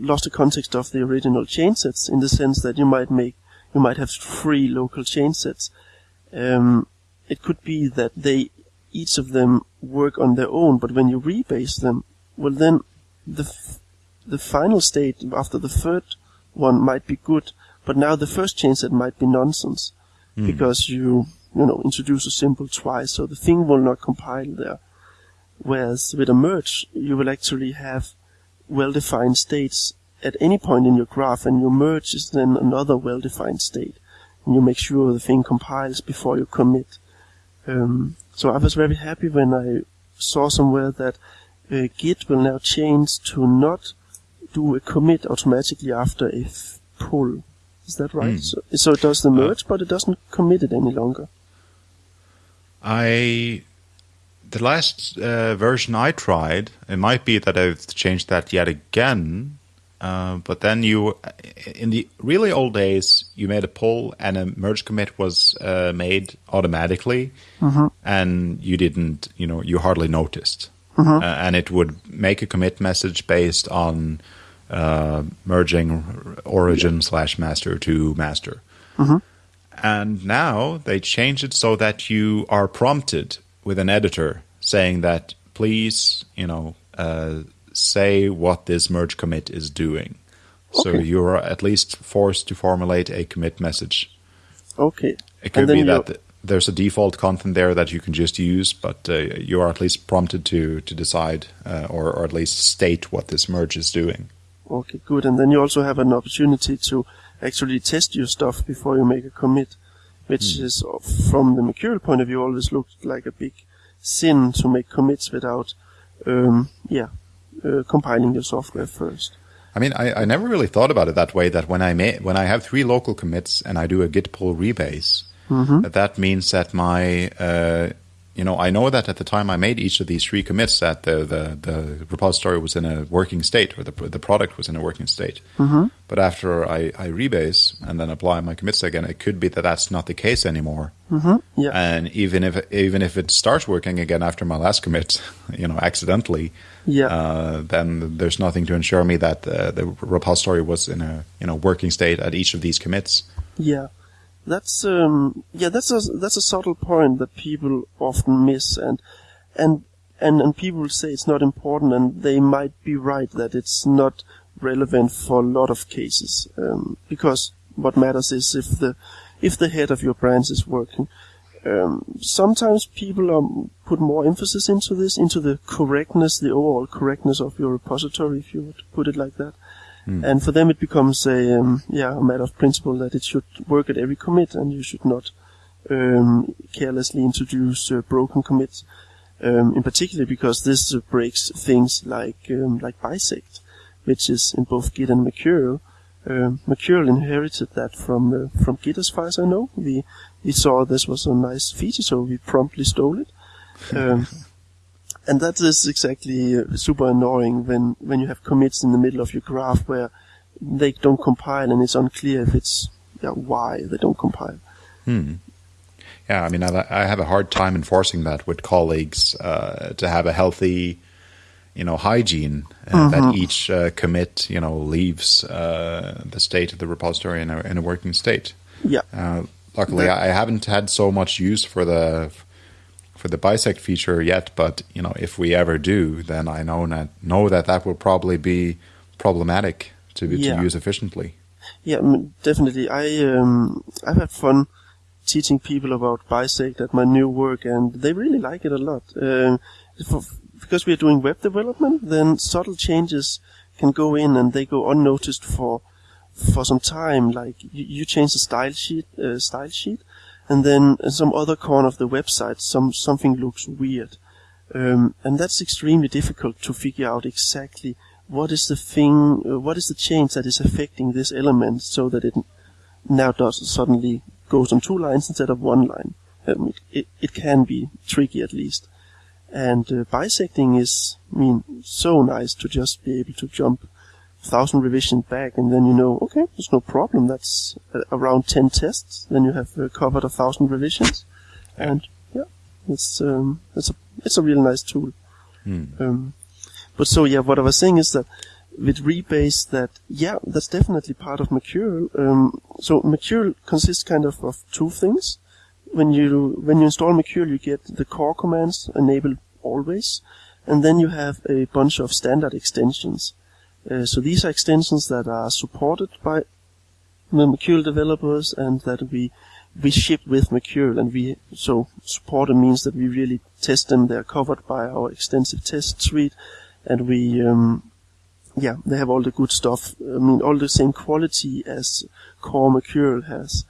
lost the context of the original changesets in the sense that you might make you might have three local changesets. Um, it could be that they each of them work on their own, but when you rebase them, well then the f- the final state after the third one might be good, but now the first changeset might be nonsense mm. because you you know introduce a symbol twice, so the thing will not compile there. Whereas with a merge, you will actually have well-defined states at any point in your graph and your merge is then another well-defined state. And you make sure the thing compiles before you commit. Um, so I was very happy when I saw somewhere that uh, Git will now change to not do a commit automatically after a pull. Is that right? Mm. So, so, it does the uh, merge, uh, but it doesn't commit it any longer. I the last uh, version I tried, it might be that I've changed that yet again. Uh, but then you, in the really old days, you made a pull and a merge commit was uh, made automatically, mm-hmm. and you didn't, you know, you hardly noticed. Mm-hmm. Uh, and it would make a commit message based on uh, merging origin slash master to master. Mm-hmm. And now they changed it so that you are prompted with an editor saying that please, you know, uh, say what this merge commit is doing. Okay. So you're at least forced to formulate a commit message. Okay. It could be that the, there's a default content there that you can just use, but uh, you are at least prompted to to decide uh, or, or at least state what this merge is doing. Okay, good. And then you also have an opportunity to actually test your stuff before you make a commit, which mm. is, from the Mercurial point of view, always looked like a big sin to make commits without, um, yeah, uh, compiling your software first. I mean, I, I never really thought about it that way. That when I may, when I have three local commits and I do a git pull rebase, mm-hmm. that, that means that my uh, you know, I know that at the time I made each of these three commits, that the the, the repository was in a working state, or the the product was in a working state. Mm-hmm. But after I, I rebase and then apply my commits again, it could be that that's not the case anymore. Mm-hmm. Yeah. And even if even if it starts working again after my last commit, you know, accidentally, yeah. Uh, then there's nothing to ensure me that uh, the repository was in a you know working state at each of these commits. Yeah. That's um, yeah, that's a that's a subtle point that people often miss, and and and and people say it's not important, and they might be right that it's not relevant for a lot of cases, um, because what matters is if the if the head of your branch is working. Um, sometimes people um, put more emphasis into this, into the correctness, the overall correctness of your repository, if you would put it like that. Mm. And for them, it becomes a um, yeah a matter of principle that it should work at every commit, and you should not um, carelessly introduce uh, broken commits. Um, in particular, because this uh, breaks things like um, like bisect, which is in both Git and Mercurial. Um, Mercurial inherited that from uh, from Git, as far as I know. We we saw this was a nice feature, so we promptly stole it. And that is exactly uh, super annoying when, when you have commits in the middle of your graph where they don't compile and it's unclear if it's yeah, why they don't compile. Hmm. Yeah, I mean, I, I, have a hard time enforcing that with colleagues uh, to have a healthy, you know, hygiene uh, mm-hmm. that each uh, commit, you know, leaves uh, the state of the repository in a, in a working state. Yeah. Uh, luckily, that, I haven't had so much use for the for the bisect feature yet, but you know, if we ever do, then I know that know that that will probably be problematic to yeah. to use efficiently. Yeah, definitely. I um, I've had fun teaching people about bisect at my new work, and they really like it a lot. Uh, for, because we are doing web development, then subtle changes can go in and they go unnoticed for for some time. Like you, you change the style sheet, uh, style sheet, and then in some other corner of the website, some something looks weird, um, and that's extremely difficult to figure out exactly what is the thing, uh, what is the change that is affecting this element, so that it now does suddenly goes on two lines instead of one line. Um, it, it can be tricky at least, and uh, bisecting is, I mean, so nice to just be able to jump thousand revisions back, and then you know, okay, there's no problem. That's uh, around ten tests. Then you have uh, covered a thousand revisions, and yeah, it's um, it's a it's a really nice tool. Mm. Um, but so yeah, what I was saying is that with rebase, that yeah, that's definitely part of Mercurial. Um, so Mercurial consists kind of of two things. When you when you install Mercurial, you get the core commands enabled always, and then you have a bunch of standard extensions. Uh, so these are extensions that are supported by the Mercurial developers and that we we ship with Mercurial and we so supported means that we really test them. They're covered by our extensive test suite, and we um, yeah they have all the good stuff. I mean all the same quality as core Mercurial has.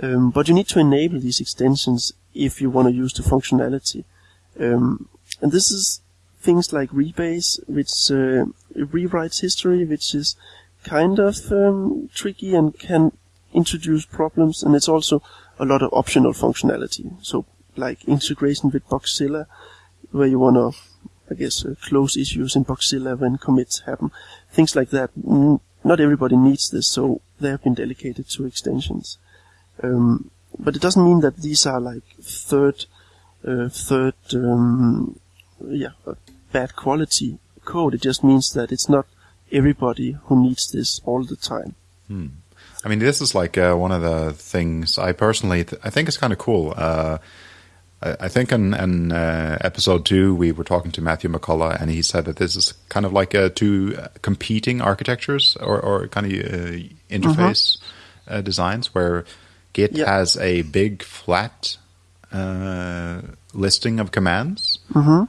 Um, but you need to enable these extensions if you want to use the functionality. Um, and this is things like rebase, which uh, rewrites history, which is kind of um, tricky and can introduce problems. And it's also a lot of optional functionality. So like integration with Bugzilla, where you want to, I guess, uh, close issues in Bugzilla when commits happen. Things like that. Not everybody needs this, so they have been delegated to extensions. Um, but it doesn't mean that these are like third, uh, third, um, yeah, bad quality code. It just means that it's not everybody who needs this all the time. Hmm. I mean, this is like uh, one of the things I personally th- I think is kind of cool. Uh, I, I, think in, in uh, episode two we were talking to Matthew McCullough, and he said that this is kind of like uh, two competing architectures or, or kind of uh, interface mm-hmm. Uh, designs, where Git has a big flat uh, listing of commands, hmm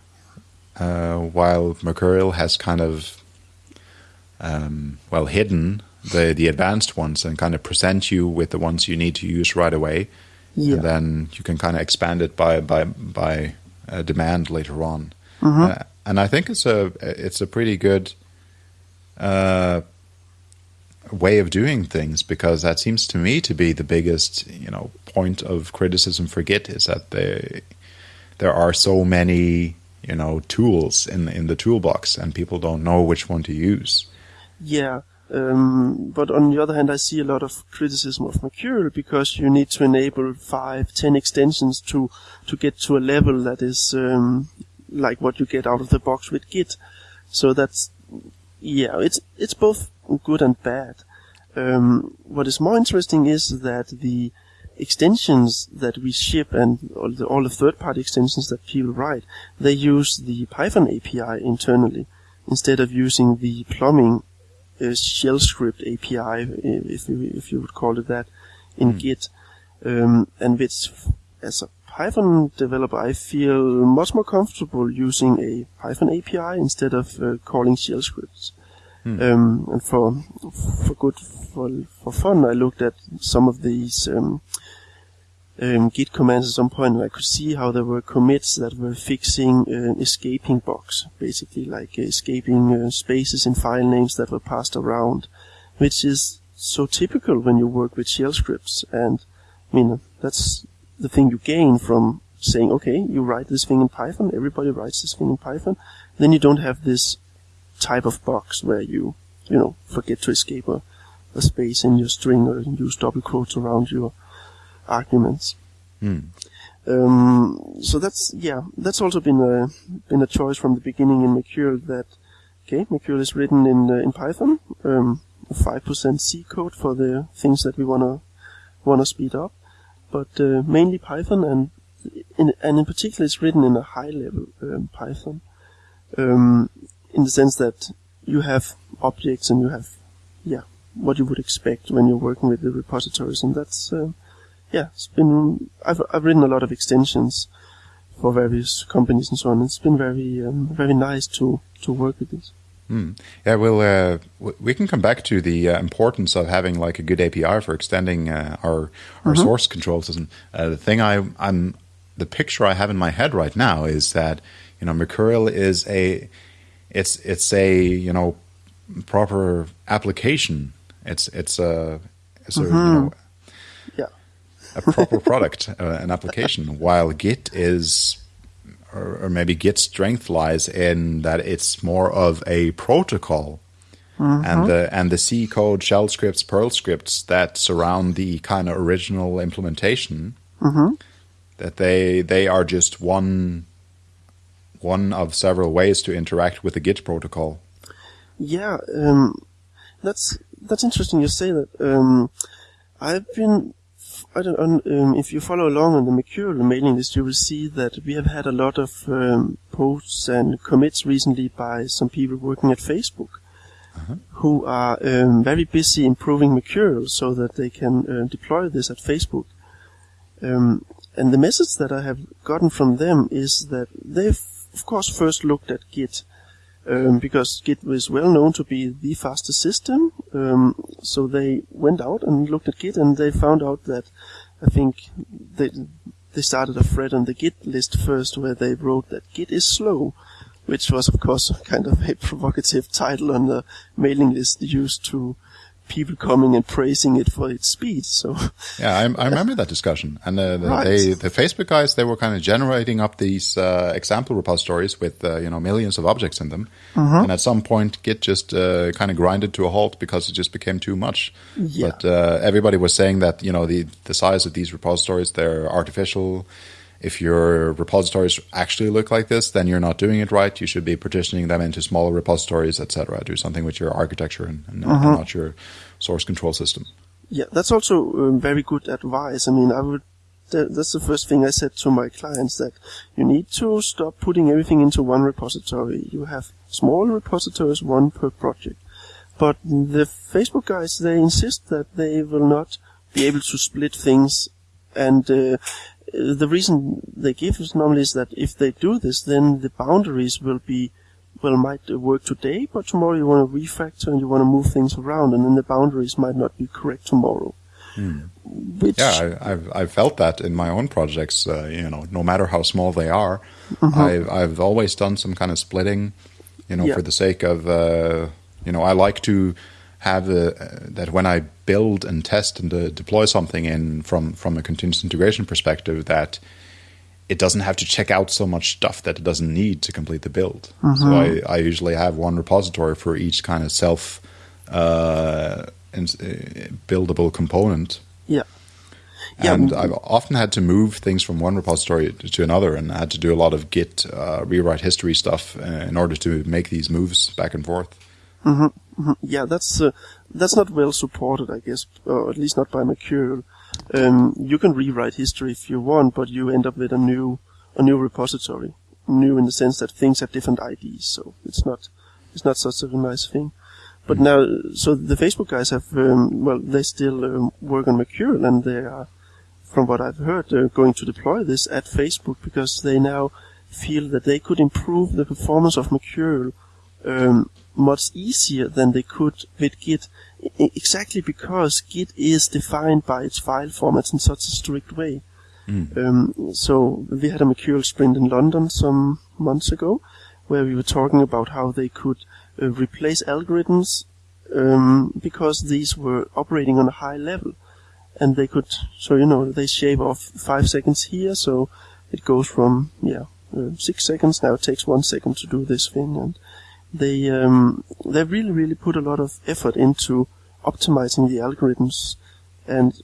uh, while Mercurial has kind of um, well hidden the the advanced ones and kind of present you with the ones you need to use right away, Yeah. and then you can kind of expand it by by by uh, demand later on. Mhm. Uh, and I think it's a it's a pretty good uh, way of doing things because that seems to me to be the biggest you know point of criticism for Git is that they there are so many you know tools in in the toolbox and people don't know which one to use. Yeah. Um, but on the other hand, I see a lot of criticism of Mercurial because you need to enable five, ten extensions to to get to a level that is um, like what you get out of the box with Git. So that's yeah, it's it's both good and bad. Um, what is more interesting is that the extensions that we ship and all the, all the third-party extensions that people write, they use the Python API internally instead of using the plumbing uh, shell script API, if you, if you would call it that, in Hmm. Git. Um, and which, as a Python developer, I feel much more comfortable using a Python API instead of uh, calling shell scripts. Hmm. Um, and for for good for for fun, I looked at some of these um, um, Git commands at some point, and I could see how there were commits that were fixing uh, escaping bugs, basically like escaping uh, spaces in file names that were passed around, which is so typical when you work with shell scripts. And I mean, that's the thing you gain from saying, okay, you write this thing in Python, everybody writes this thing in Python, then you don't have this type of box where you, you know, forget to escape a, a space in your string or use double quotes around your arguments. Hmm. Um, so that's yeah, that's also been a been a choice from the beginning in Mercurial that okay, Mercurial is written in uh, in Python, um, five percent C code for the things that we wanna wanna speed up, but uh, mainly Python and in, and in particular it's written in a high level um, Python, um, in the sense that you have objects and you have yeah what you would expect when you're working with the repositories, and that's uh, yeah, it's been I've I've written a lot of extensions for various companies and so on. It's been very um, very nice to to work with this. Hmm. Yeah, well, uh, w- we can come back to the uh, importance of having like a good API for extending uh, our our source control system. Uh, the thing I, I'm the picture I have in my head right now is that you know Mercurial is a it's it's a you know proper application. It's it's a it's a you know Yeah. A proper product, uh, an application. While Git is, or, or maybe Git's strength lies in that it's more of a protocol, and the and the C code, shell scripts, Perl scripts that surround the kind of original implementation. That they they are just one one of several ways to interact with the Git protocol. Yeah, um, that's that's interesting. You say that. Um, I've been. I don't. Um, if you follow along on the Mercurial mailing list, you will see that we have had a lot of um, posts and commits recently by some people working at Facebook, who are um, very busy improving Mercurial so that they can uh, deploy this at Facebook. Um, and the message that I have gotten from them is that they've, of course, first looked at Git um, because Git was well known to be the fastest system. Um, so they went out and looked at Git, and they found out that I think they they started a thread on the Git list first, where they wrote that Git is slow, which was of course kind of a provocative title on the mailing list used to people coming and praising it for its speed. So Yeah, I, I remember that discussion, and uh, the, Right. they, the Facebook guys, they were kind of generating up these uh, example repositories with uh, you know millions of objects in them, and at some point, Git just uh, kind of grinded to a halt because it just became too much. Yeah. But uh, everybody was saying that you know the the size of these repositories they're artificial. If your repositories actually look like this, then you're not doing it right. You should be partitioning them into smaller repositories, etc. Do something with your architecture and, and, and not your source control system. Yeah, that's also um, very good advice. I mean, I would. That, that's the first thing I said to my clients that you need to stop putting everything into one repository. You have small repositories, one per project. But the Facebook guys, they insist that they will not be able to split things, and uh, the reason they give us normally is that if they do this, then the boundaries will be well might work today, but tomorrow you want to refactor and you want to move things around, and then the boundaries might not be correct tomorrow. Mm. Which yeah, I, have I've felt that in my own projects. Uh, you know, no matter how small they are, mm-hmm. I've I've always done some kind of splitting. You know, yeah. for the sake of uh, you know, I like to have the uh, that when I build and test and uh, deploy something in from from a continuous integration perspective that it doesn't have to check out so much stuff that it doesn't need to complete the build. Mm-hmm. So I, I usually have one repository for each kind of self uh, buildable component. Yeah. Yeah. And I've often had to move things from one repository to another, and I had to do a lot of Git uh, rewrite history stuff uh, in order to make these moves back and forth. Mm-hmm. Mm-hmm. Yeah, that's uh, that's not well supported, I guess, or at least not by Mercurial. Um, you can rewrite history if you want, but you end up with a new a new repository, new in the sense that things have different IDs, so it's not it's not such a nice thing. But now, so the Facebook guys have, um, well, they still um, work on Mercurial, and they are, from what I've heard, they're going to deploy this at Facebook because they now feel that they could improve the performance of Mercurial um, much easier than they could with Git, exactly because Git is defined by its file formats in such a strict way. Mm. Um, so we had a Mercurial sprint in London some months ago, where we were talking about how they could uh, replace algorithms um, because these were operating on a high level, and they could. So you know they shave off five seconds here, so it goes from yeah uh, six seconds now. It takes one second to do this thing, and they um, they really really put a lot of effort into optimizing the algorithms, and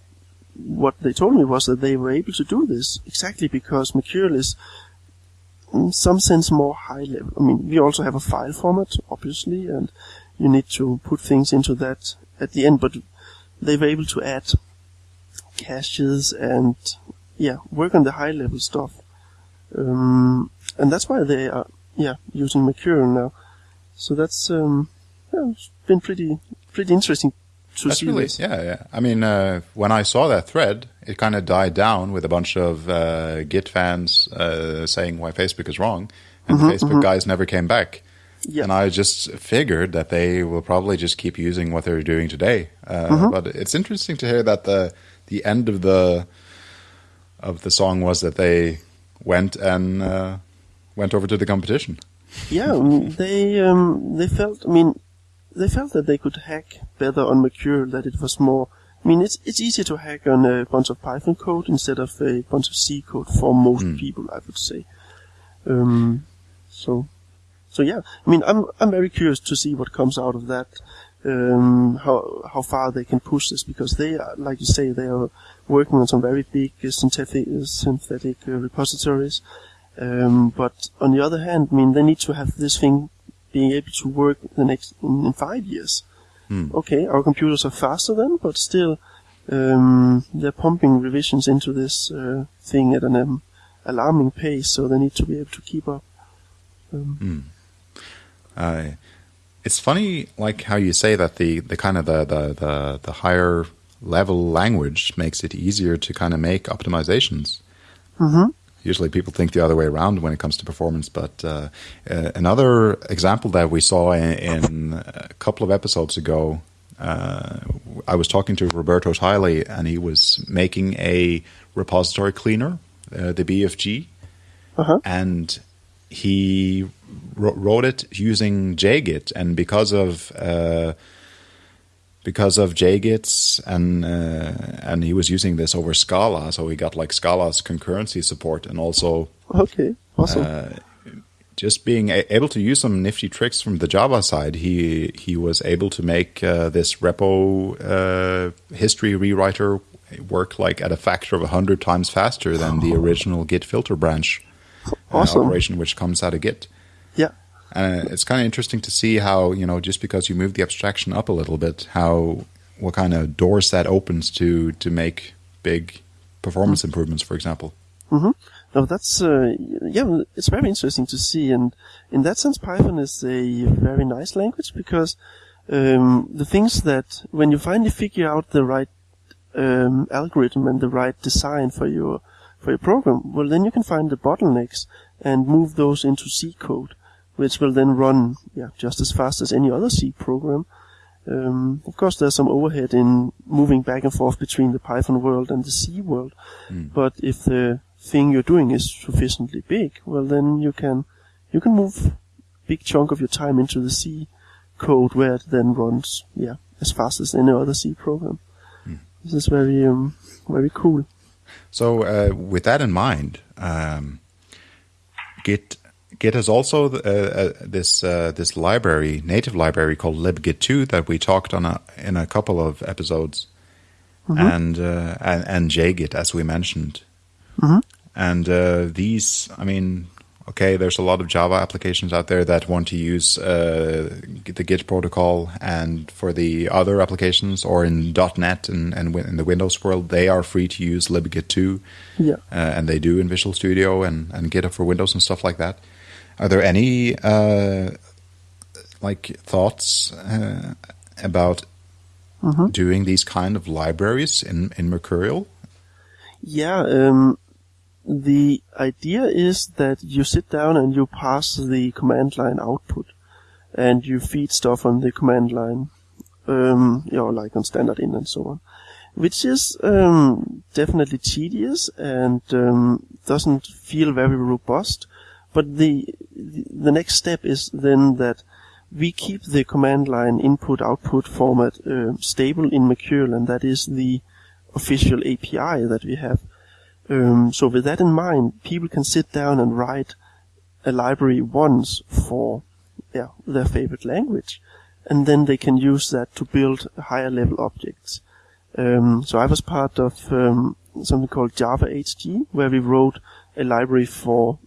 what they told me was that they were able to do this exactly because Mercurial is in some sense more high level. I mean, we also have a file format, obviously, and you need to put things into that at the end, but they were able to add caches and, yeah, work on the high level stuff. Um, and that's why they are, yeah, using Mercurial now. So that's, um, yeah, it's been pretty, pretty interesting to That's see really, this. Yeah, yeah. I mean, uh, when I saw that thread, it kind of died down with a bunch of uh, Git fans uh, saying why Facebook is wrong, and mm-hmm, the Facebook mm-hmm. guys never came back. Yeah. And I just figured that they will probably just keep using what they're doing today. Uh, mm-hmm. But it's interesting to hear that the the end of the of the song was that they went and uh, went over to the competition. Yeah, they um, they felt. I mean, they felt that they could hack better on Mercurial, that it was more, I mean, it's, it's easier to hack on a bunch of Python code instead of a bunch of C code for most mm. people, I would say. Um, so, so yeah, I mean, I'm, I'm very curious to see what comes out of that, um, how, how far they can push this, because they are, like you say, they are working on some very big uh, synthetic, uh, synthetic uh, repositories. Um, but on the other hand, I mean, they need to have this thing being able to work the next in, in five years. Mm. Okay, our computers are faster then, but still, um, they're pumping revisions into this uh, thing at an um, alarming pace, so they need to be able to keep up. Um, uh, it's funny, like how you say that the, the kind of the, the, the, the higher level language makes it easier to kind of make optimizations. Mm-hmm. Usually people think the other way around when it comes to performance. But uh, uh, another example that we saw in, in, a couple of episodes ago, uh, I was talking to Roberto Tyley, and he was making a repository cleaner, uh, the BFG, uh-huh. and he wrote it using JGit. And because of uh, because of JGits and uh, and he was using this over Scala, so he got like Scala's concurrency support and also okay, awesome. Uh, just being able to use some nifty tricks from the Java side, he he was able to make uh, this repo uh, history rewriter work like at a factor of hundred times faster than the original Git filter branch uh, awesome. operation, which comes out of Git. Yeah. And it's kind of interesting to see how, you know, just because you move the abstraction up a little bit, how, what kind of doors that opens to, to make big performance mm-hmm. improvements, for example. Mm-hmm. No, that's, uh, yeah, it's very interesting to see. And in that sense, Python is a very nice language because, um, the things that when you finally figure out the right, um, algorithm and the right design for your, for your program, well then you can find the bottlenecks and move those into C code, which will then run yeah, just as fast as any other C program. Um, of course, there's some overhead in moving back and forth between the Python world and the C world, mm. but if the thing you're doing is sufficiently big, well then you can you can move big chunk of your time into the C code where it then runs yeah as fast as any other C program. Mm. This is very um, very cool. So uh, with that in mind, um, Git Git has also uh, uh, this uh, this library, native library called libgit2 that we talked on a, in a couple of episodes, mm -hmm. and, uh, and, and JGit as we mentioned, mm -hmm. and uh, these, I mean, okay, there's a lot of Java applications out there that want to use uh, the Git protocol, and for the other applications or in .NET and, and in the Windows world, they are free to use libgit2, yeah. Uh, and they do in Visual Studio and, and GitHub for Windows and stuff like that. Are there any uh, like thoughts uh, about mm-hmm. doing these kind of libraries in in Mercurial? Yeah, um, the idea is that you sit down and you pass the command line output and you feed stuff on the command line, um, you know, like on standard in and so on, which is um, definitely tedious and um, doesn't feel very robust. But the the next step is then that we keep the command line input output format uh, stable in Mercurial, and that is the official API that we have. Um, so with that in mind, people can sit down and write a library once for yeah, their favorite language, and then they can use that to build higher level objects. Um, so I was part of um, something called Java HG, where we wrote a library for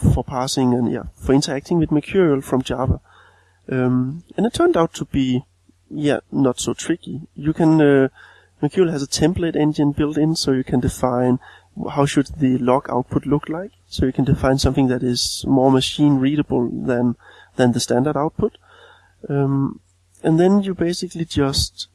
for parsing and yeah for interacting with Mercurial from Java, um, and it turned out to be yeah not so tricky. You can uh, Mercurial has a template engine built in, so you can define how should the log output look like? So you can define something that is more machine readable than than the standard output. Um, and then you basically just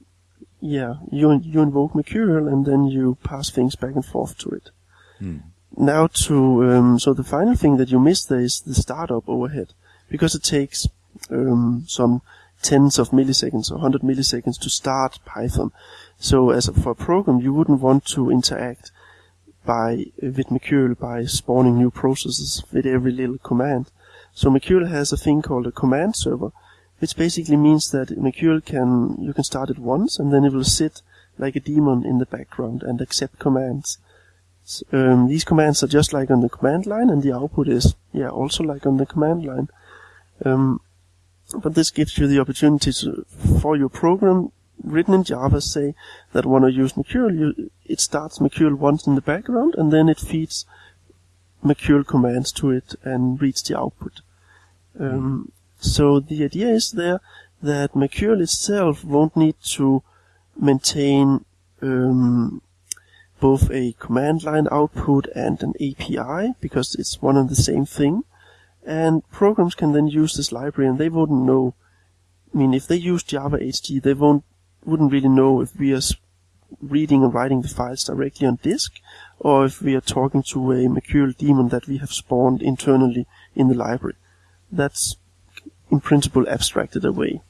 yeah you you invoke Mercurial and then you pass things back and forth to it. Hmm. Now to um, so the final thing that you miss there is the startup overhead because it takes um, some tens of milliseconds or 100 milliseconds to start Python. So as a, for a program, you wouldn't want to interact by with Mercurial by spawning new processes with every little command. So Mercurial has a thing called a command server, which basically means that Mercurial can you can start it once and then it will sit like a daemon in the background and accept commands. Um, these commands are just like on the command line, and the output is yeah also like on the command line. Um, but this gives you the opportunity to, for your program written in Java say that when I use Mercurial, you, it starts Mercurial once in the background and then it feeds Mercurial commands to it and reads the output. Um, so the idea is there that Mercurial itself won't need to maintain um, both a command line output and an API because it's one and the same thing. And programs can then use this library and they wouldn't know. I mean, if they use Java HG, they won't wouldn't really know if we are reading and writing the files directly on disk, or if we are talking to a Mercurial daemon that we have spawned internally in the library. That's in principle abstracted away.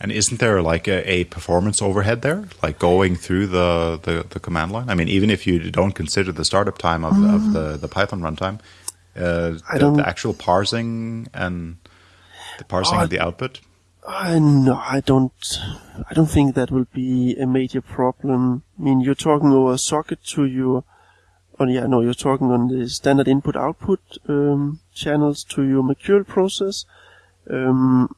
And isn't there like a, a, performance overhead there, like going through the, the, the, command line? I mean, even if you don't consider the startup time of, of mm. the, the Python runtime, uh, the, the, actual parsing and the parsing of the output. Uh, no, I don't. I don't think that will be a major problem. I mean, you're talking over a socket to your. Oh yeah, no, you're talking on the standard input-output um, channels to your Mercurial process. Um,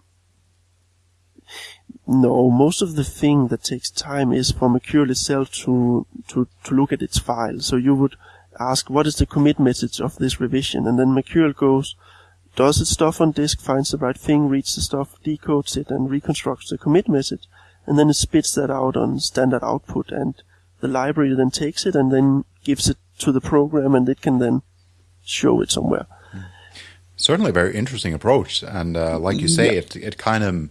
no, most of the thing that takes time is for Mercurial itself to, to, to look at its file. So you would ask, what is the commit message of this revision? And then Mercurial goes, does its stuff on disk, finds the right thing, reads the stuff, decodes it, and reconstructs the commit message, and then it spits that out on standard output, and the library then takes it and then gives it to the program, and it can then show it somewhere. Certainly, a very interesting approach, and uh, like you say, yeah. it it kind of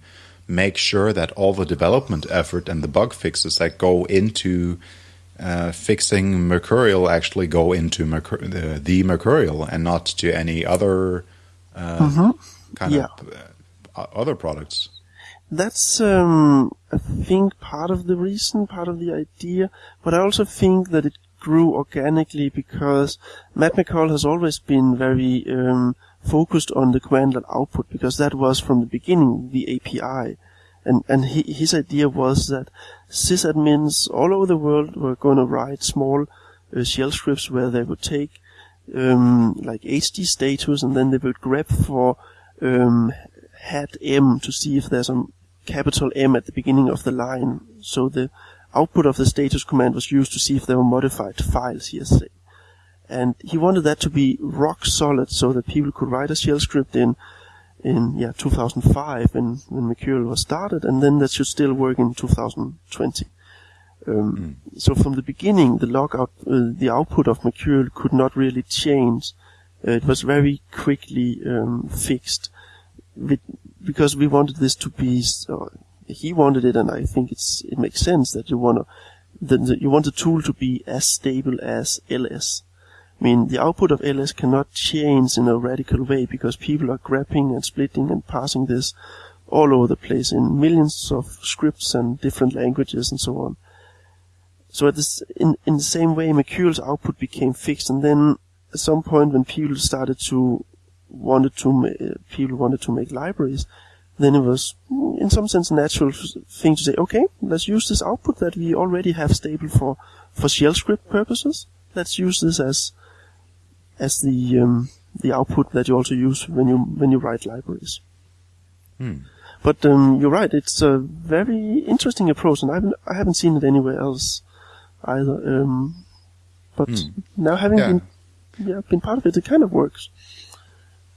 makes sure that all the development effort and the bug fixes that go into uh, fixing Mercurial actually go into Mercur- the, the Mercurial and not to any other uh, Mm-hmm. kind Yeah. of uh, other products? That's, um, I think, part of the reason, part of the idea, but I also think that it grew organically because Matt Mackall has always been very um, focused on the line output because that was from the beginning the API. And, and he, his idea was that sysadmins all over the world were going to write small uh, shell scripts where they would take um, like hg status and then they would grep for um, hat M to see if there's a capital M at the beginning of the line. So the output of the status command was used to see if there were modified files say. And he wanted that to be rock solid so that people could write a shell script in, in, yeah, 2005 when, when Mercurial was started and then that should still work in 2020. Um, So from the beginning, the logout, uh, the output of Mercurial could not really change. Uh, it was very quickly um, fixed with, because we wanted this to be. So he wanted it, and I think it's it makes sense that you want to. The, the, you want the tool to be as stable as LS. I mean, the output of LS cannot change in a radical way because people are grabbing and splitting and passing this all over the place in millions of scripts and different languages and so on. So at this, in, in the same way, Mercurial's output became fixed, and then at some point when people started to wanted to ma- people wanted to make libraries, then it was mm, in some sense a natural thing to say, okay, let's use this output that we already have stable for for shell script purposes. Let's use this as as the um, the output that you also use when you when you write libraries. Hmm. But um, you're right; it's a very interesting approach, and I haven't I haven't seen it anywhere else either. Um, but Hmm. now having Yeah. been yeah been part of it, it kind of works.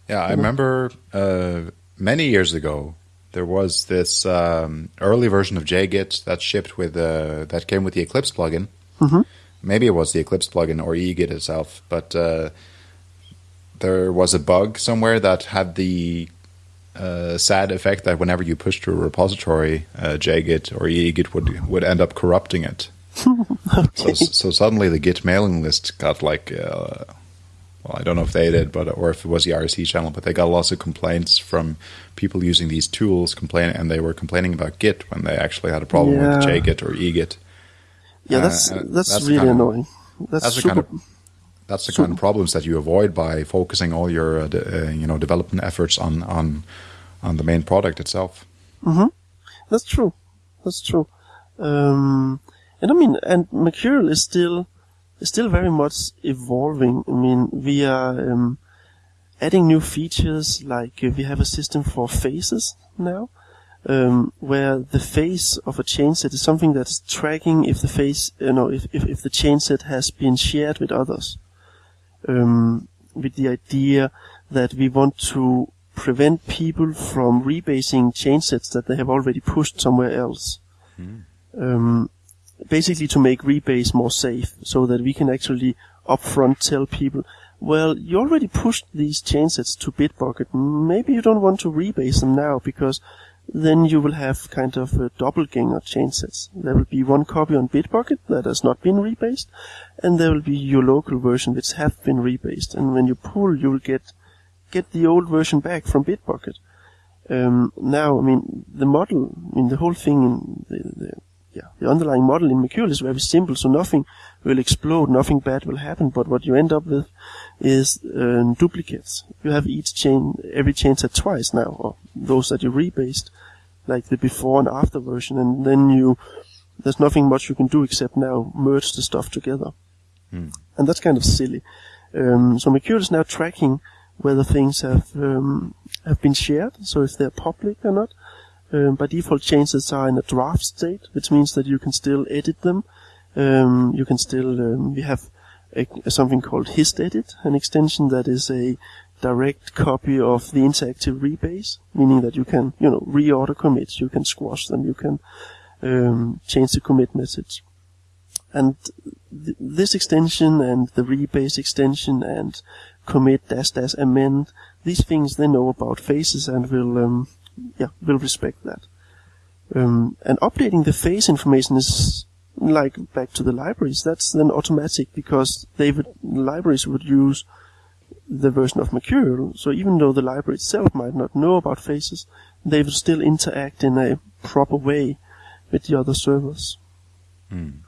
Yeah, I remember uh, many years ago there was this um, early version of JGit that shipped with uh, that came with the Eclipse plugin. Mhm. Maybe it was the Eclipse plugin or eGit itself, but uh, there was a bug somewhere that had the uh, sad effect that whenever you pushed to a repository, uh, JGit or eGit would would end up corrupting it. So, so suddenly the Git mailing list got like, uh, well, I don't know if they did, but or if it was the IRC channel, but they got lots of complaints from people using these tools, complaining, and they were complaining about Git when they actually had a problem with JGit or eGit. Yeah, that's uh, that's, that's really kind of- annoying. That's, That's super. kind of that's the So- kind of problems that you avoid by focusing all your uh, de- uh, you know development efforts on on on the main product itself. That's true. That's true. Um, and I mean, and Mercurial is still is still very much evolving. I mean, we are um, adding new features like uh, we have a system for phases now, um, where the phase of a changeset is something that is tracking if the phase, you know, if, if, if the changeset has been shared with others. Um, with the idea that we want to prevent people from rebasing changesets that they have already pushed somewhere else. Um, basically to make rebase more safe so that we can actually upfront tell people, well, you already pushed these changesets to Bitbucket. Maybe you don't want to rebase them now because then you will have kind of a doppelganger changesets. There will be one copy on Bitbucket that has not been rebased, and there will be your local version which have been rebased. And when you pull, you will get get the old version back from Bitbucket. Um, now, I mean, the model, I mean, the whole thing in the, the yeah, the underlying model in Mercurial is very simple, so nothing will explode, nothing bad will happen, but what you end up with is um, duplicates. You have each chain, every changeset twice now, or those that you rebased, like the before and after version, and then you, there's nothing much you can do except now merge the stuff together. And that's kind of silly. Um, so Mercurial is now tracking whether things have um, have been shared, so if they're public or not. Um, by default, changes are in a draft state, which means that you can still edit them. Um, you can still um, we have a, something called HistEdit, an extension that is a direct copy of the interactive rebase, meaning that you can you know reorder commits, you can squash them, you can um, change the commit message. And th- this extension and the rebase extension and commit dash dash amend, these things they know about phases and will um, yeah will respect that. Um, and updating the phase information is like back to the libraries, that's then automatic because they would, libraries would use the version of Mercurial. So even though the library itself might not know about phases, they would still interact in a proper way with the other servers. Mm.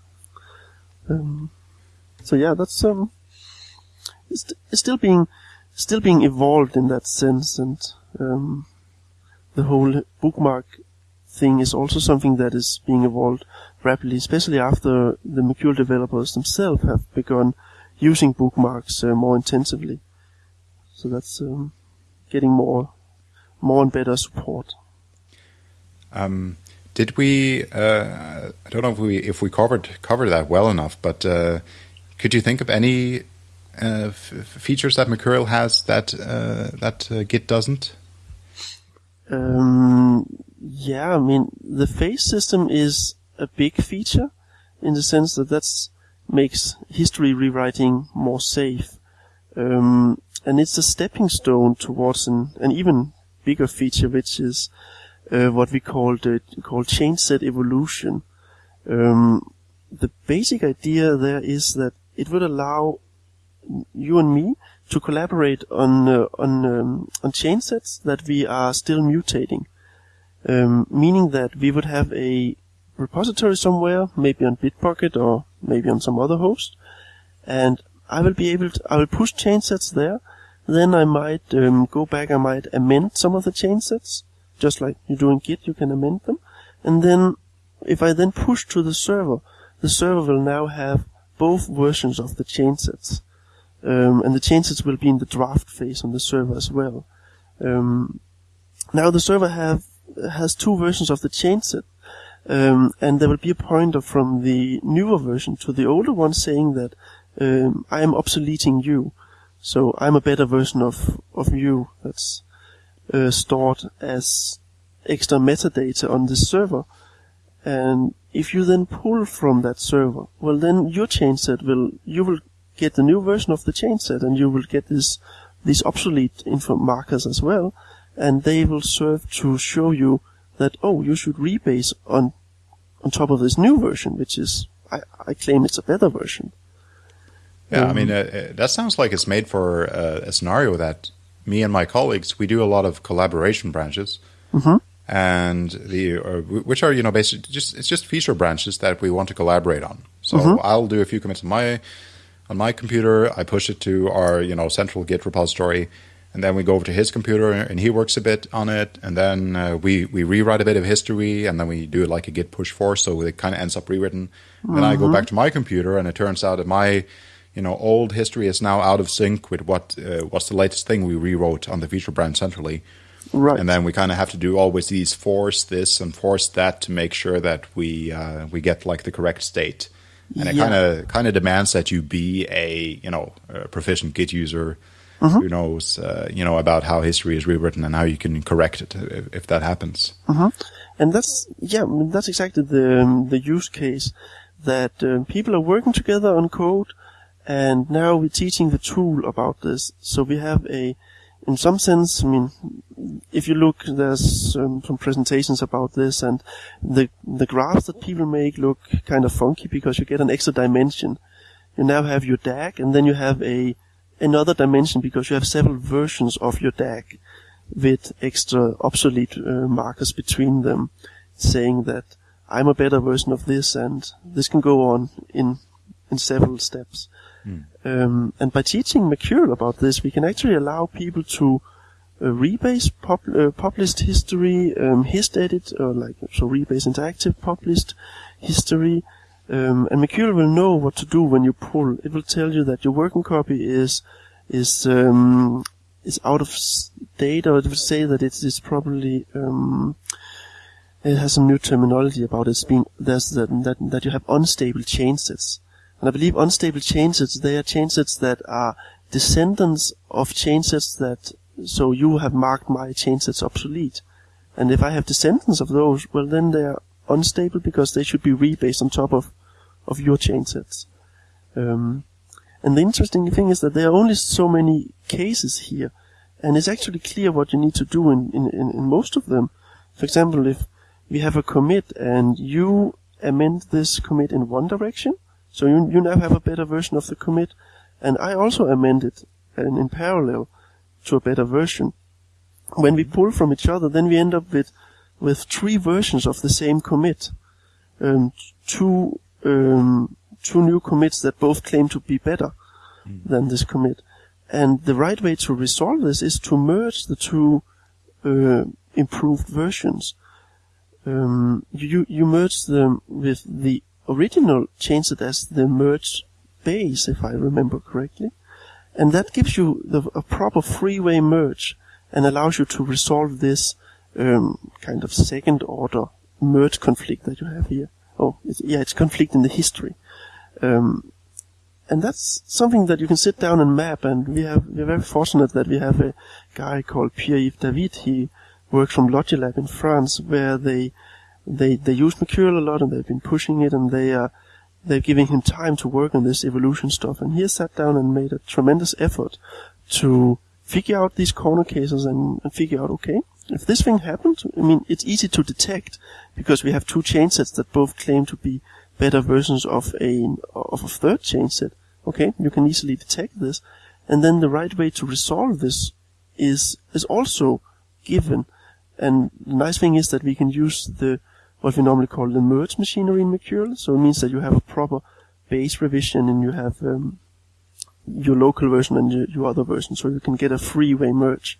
Um, so yeah, that's um, it's, it's, still being still being evolved in that sense, and um, the whole bookmark thing is also something that is being evolved rapidly, especially after the Mercurial developers themselves have begun using bookmarks uh, more intensively. So that's um, getting more, more and better support. Um, did we? Uh, I don't know if we if we covered covered that well enough, but uh, could you think of any uh, features that Mercurial has that uh, that uh, Git doesn't? Um, yeah, I mean the phase system is a big feature in the sense that that makes history rewriting more safe. Um, and it's a stepping stone towards an, an even bigger feature, which is uh, what we call the call change set evolution. Um, the basic idea there is that it would allow you and me to collaborate on uh, on um, on change sets that we are still mutating, um, meaning that we would have a repository somewhere, maybe on Bitbucket or maybe on some other host, and I will be able to I will push change sets there. Then I might um, go back. I might amend some of the change sets, just like you do in Git. You can amend them, and then if I then push to the server, the server will now have both versions of the change sets. Um, and the change sets will be in the draft phase on the server as well. Um, now the server have has two versions of the change set, um, and there will be a pointer from the newer version to the older one saying that um, I am obsoleting you. So I'm a better version of, of you that's uh, stored as extra metadata on this server. And if you then pull from that server, well then your change set will, you will get the new version of the change set and you will get this, these obsolete info markers as well. And they will serve to show you that, oh, you should rebase on, on top of this new version, which is, I, I claim it's a better version. Yeah, I mean, uh, uh, that sounds like it's made for uh, a scenario that me and my colleagues we do a lot of collaboration branches, mm-hmm. and the uh, which are you know basically just it's just feature branches that we want to collaborate on. So mm-hmm. I'll do a few commits on my on my computer. I push it to our you know central Git repository, and then we go over to his computer and he works a bit on it, and then uh, we we rewrite a bit of history, and then we do it like a Git push force, so it kind of ends up rewritten. Mm-hmm. Then I go mm-hmm. back to my computer, and it turns out that my you know, old history is now out of sync with what uh, what's the latest thing we rewrote on the feature branch centrally. Right. And then we kind of have to do always these force this and force that to make sure that we uh, we get like the correct state. And it kind of kind of demands that you be a you know a proficient Git user mm-hmm. who knows uh, you know about how history is rewritten and how you can correct it if, if that happens. Mm-hmm. And that's yeah, that's exactly the um, the use case that uh, people are working together on code and now we're teaching the tool about this. So we have a, in some sense, I mean, if you look, there's um, some presentations about this, and the the graphs that people make look kind of funky because you get an extra dimension. You now have your DAG, and then you have a another dimension because you have several versions of your DAG with extra obsolete uh, markers between them, saying that I'm a better version of this, and this can go on in in several steps. Mm. Um, and by teaching Mercurial about this, we can actually allow people to uh, rebase pub- uh, published history, um, hist edit, or like so rebase interactive published history, um, and Mercurial will know what to do when you pull. It will tell you that your working copy is is um, is out of date, or it will say that it is probably um, it has some new terminology about it being there's that, that that you have unstable change sets. And I believe unstable change sets, they are change sets that are descendants of change sets that, so you have marked my change sets obsolete. And if I have descendants of those, well then they are unstable because they should be rebased on top of, of your change sets. Um, and the interesting thing is that there are only so many cases here, and it's actually clear what you need to do in, in, in, in most of them. For example, if we have a commit and you amend this commit in one direction. So you, you now have a better version of the commit. And I also amend it in parallel to a better version. When we pull from each other, then we end up with, with three versions of the same commit. Um, two, um, two new commits that both claim to be better mm. than this commit. And the right way to resolve this is to merge the two uh, improved versions. Um, you you merge them with the original change it as the merge base, if I remember correctly, and that gives you the, a proper three-way merge and allows you to resolve this um, kind of second order merge conflict that you have here. Oh, it's, yeah, it's conflict in the history. Um, and that's something that you can sit down and map. And we have we're very fortunate that we have a guy called Pierre-Yves David. He works from Logilab in France, where they they they use Mercurial a lot, and they've been pushing it, and they are they're giving him time to work on this evolution stuff. And he has sat down and made a tremendous effort to figure out these corner cases and, and figure out okay if this thing happened. I mean, it's easy to detect because we have two changesets that both claim to be better versions of a of a third changeset. Okay, you can easily detect this, and then the right way to resolve this is is also given. And the nice thing is that we can use the what we normally call the merge machinery in Mercurial. So it means that you have a proper base revision and you have um, your local version and your, your, other version. So you can get a three-way merge,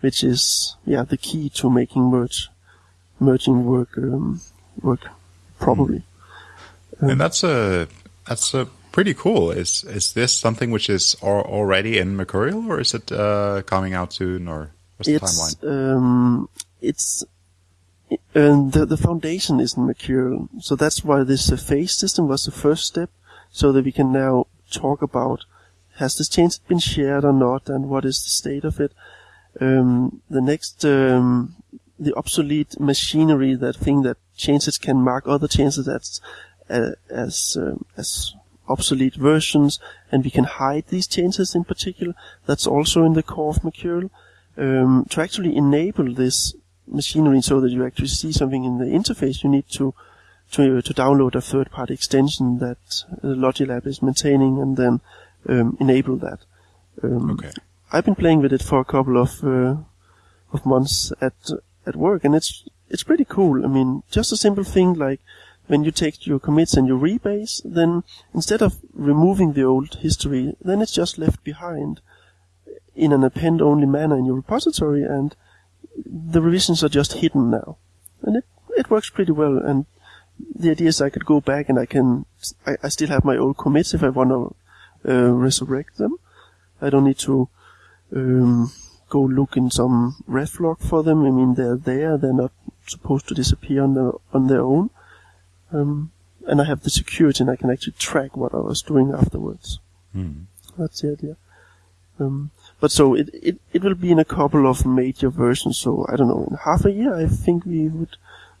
which is yeah the key to making merge merging work um, work properly. Um, and that's a that's a pretty cool. Is is this something which is already in Mercurial, or is it uh, coming out soon, or what's the it's, timeline? Um, it's and the, the foundation is in Mercurial, so that's why this uh, phase system was the first step, so that we can now talk about has this change been shared or not, and what is the state of it. Um, the next, um, the obsolete machinery, that thing that changes can mark other changes as uh, as um, as obsolete versions, and we can hide these changes in particular. That's also in the core of Mercurial. Um, to actually enable this machinery so that you actually see something in the interface, you need to to, to download a third-party extension that uh, Logilab is maintaining and then um, enable that. Um, okay. I've been playing with it for a couple of uh, of months at at work, and it's it's pretty cool. I mean, just a simple thing like when you take your commits and you rebase, then instead of removing the old history, then it's just left behind in an append-only manner in your repository, and the revisions are just hidden now. And it, it works pretty well, and the idea is I could go back and I can, I, I still have my old commits if I want to uh, resurrect them. I don't need to um, go look in some ref log for them. I mean, they're there. They're not supposed to disappear on their on their own. Um, and I have the security, and I can actually track what I was doing afterwards. Mm. That's the idea. Um, but so it, it it will be in a couple of major versions. So I don't know, in half a year, I think we would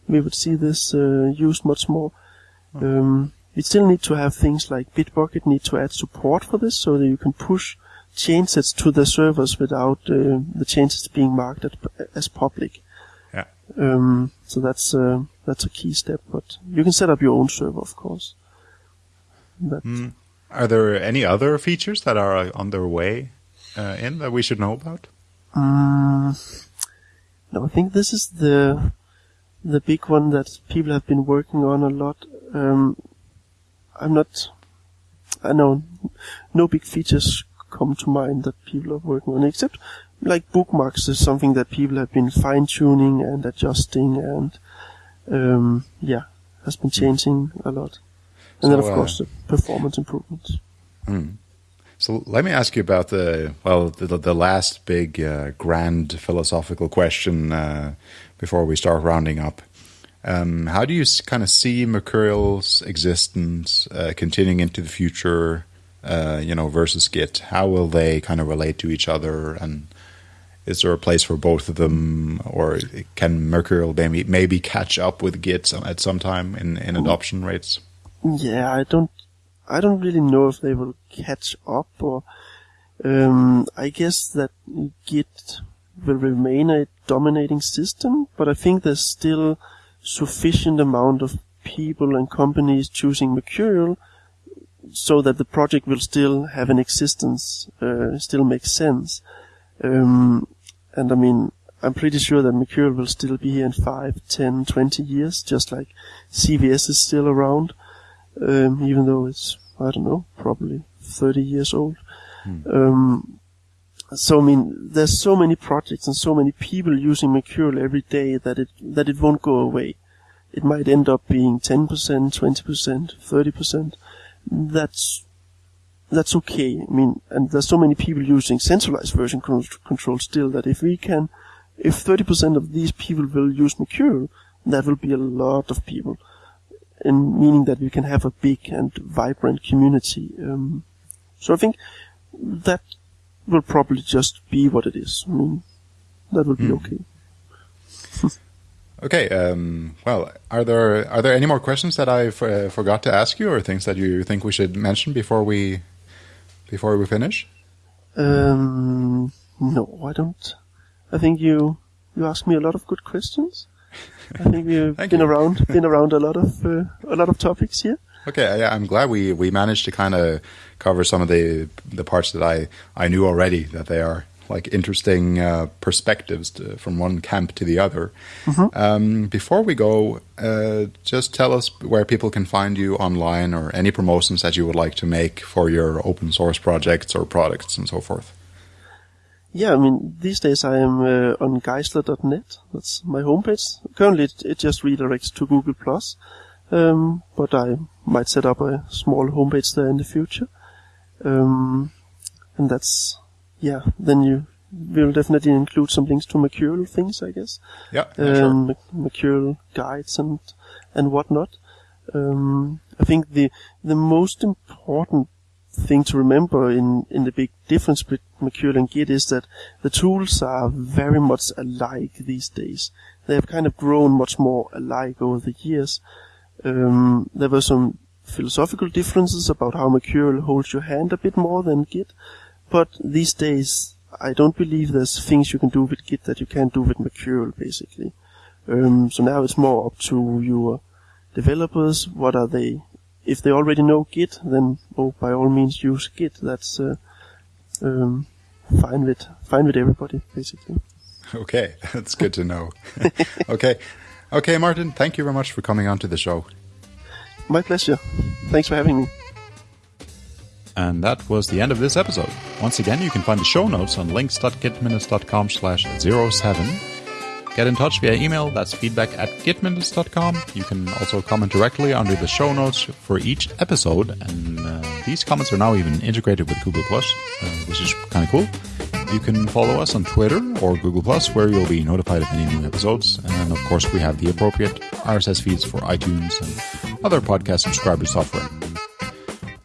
we would see this uh, used much more. Hmm. Um, we still need to have things like Bitbucket need to add support for this, so that you can push changes to the servers without uh, the changes being marked at, as public. Yeah. Um, so that's uh, that's a key step. But you can set up your own server, of course. Mm. Are there any other features that are on their way uh, in that we should know about? Um, no, I think this is the the big one that people have been working on a lot. Um, I'm not. I know no big features come to mind that people are working on, except like bookmarks is something that people have been fine tuning and adjusting, and um, yeah, has been changing a lot. And so, then of course uh, the performance improvements. Mm. So let me ask you about the well, the, the last big uh, grand philosophical question uh, before we start rounding up. Um, how do you kind of see Mercurial's existence uh, continuing into the future? Uh, you know, versus Git. How will they kind of relate to each other? And is there a place for both of them, or can Mercurial maybe maybe catch up with Git at some time in in adoption rates? Yeah, I don't I don't really know if they will catch up or, um, I guess that Git will remain a dominating system, but I think there's still sufficient amount of people and companies choosing Mercurial so that the project will still have an existence, uh, still make sense. Um, and I mean, I'm pretty sure that Mercurial will still be here in 5, 10, 20 years, just like CVS is still around, um, even though it's, I don't know, probably 30 years old. Hmm. Um, so I mean, there's so many projects and so many people using Mercurial every day that it that it won't go away. It might end up being 10%, 20%, 30%. That's that's okay. I mean, and there's so many people using centralized version control still that if we can, if 30% of these people will use Mercurial, that will be a lot of people, and meaning that we can have a big and vibrant community. Um, so I think that will probably just be what it is. I mean, that will be mm. okay. okay. Um, well, are there are there any more questions that I uh, forgot to ask you, or things that you think we should mention before we before we finish? Um, no, I don't. I think you you asked me a lot of good questions. I think we've been you. around been around a lot of uh, a lot of topics here. Okay, yeah, I'm glad we, we managed to kind of cover some of the the parts that I, I knew already that they are like interesting uh, perspectives to, from one camp to the other. Mm-hmm. Um, before we go, uh, just tell us where people can find you online or any promotions that you would like to make for your open source projects or products and so forth. Yeah, I mean, these days I am uh, on geisler.net. That's my homepage. Currently, it, it just redirects to Google Plus. Um, but I might set up a small homepage there in the future. Um, and that's, yeah, then you will definitely include some links to Mercurial things, I guess. Yeah, um, sure. Mercurial guides and, and whatnot. Um, I think the, the most important thing to remember in, in the big difference between Mercurial and Git is that the tools are very much alike these days. They have kind of grown much more alike over the years. Um, there were some philosophical differences about how Mercurial holds your hand a bit more than Git, but these days I don't believe there's things you can do with Git that you can't do with Mercurial, basically. Um, so now it's more up to your developers. What are they? If they already know Git, then oh, by all means use Git. That's uh, um, fine with fine with everybody, basically. Okay, that's good to know. okay, Okay, Martin, thank you very much for coming on to the show. My pleasure. Thanks for having me. And that was the end of this episode. Once again, you can find the show notes on links.gitminutes.com slash 07. Get in touch via email, that's feedback at gitminutes.com. You can also comment directly under the show notes for each episode, and uh, these comments are now even integrated with Google+, Plus, uh, which is kind of cool. You can follow us on Twitter or Google Plus, where you'll be notified of any new episodes. And of course, we have the appropriate RSS feeds for iTunes and other podcast subscriber software.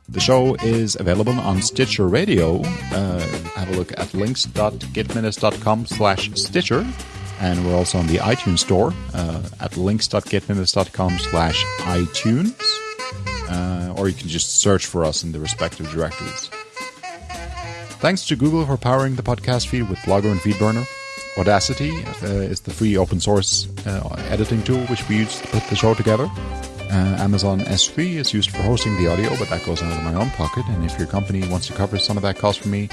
The show is available on Stitcher Radio. Uh, have a look at links.gitminutes.com slash Stitcher. And we're also on the iTunes store uh, at links.gitminutes.com slash iTunes. Uh, or you can just search for us in the respective directories. Thanks to Google for powering the podcast feed with Blogger and FeedBurner. Audacity uh, is the free open source uh, editing tool which we use to put the show together. Uh, Amazon S3 is used for hosting the audio, but that goes out of my own pocket. And if your company wants to cover some of that cost for me,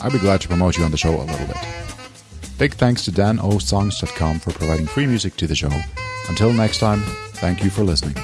I'd be glad to promote you on the show a little bit. Big thanks to danosongs.com for providing free music to the show. Until next time, thank you for listening.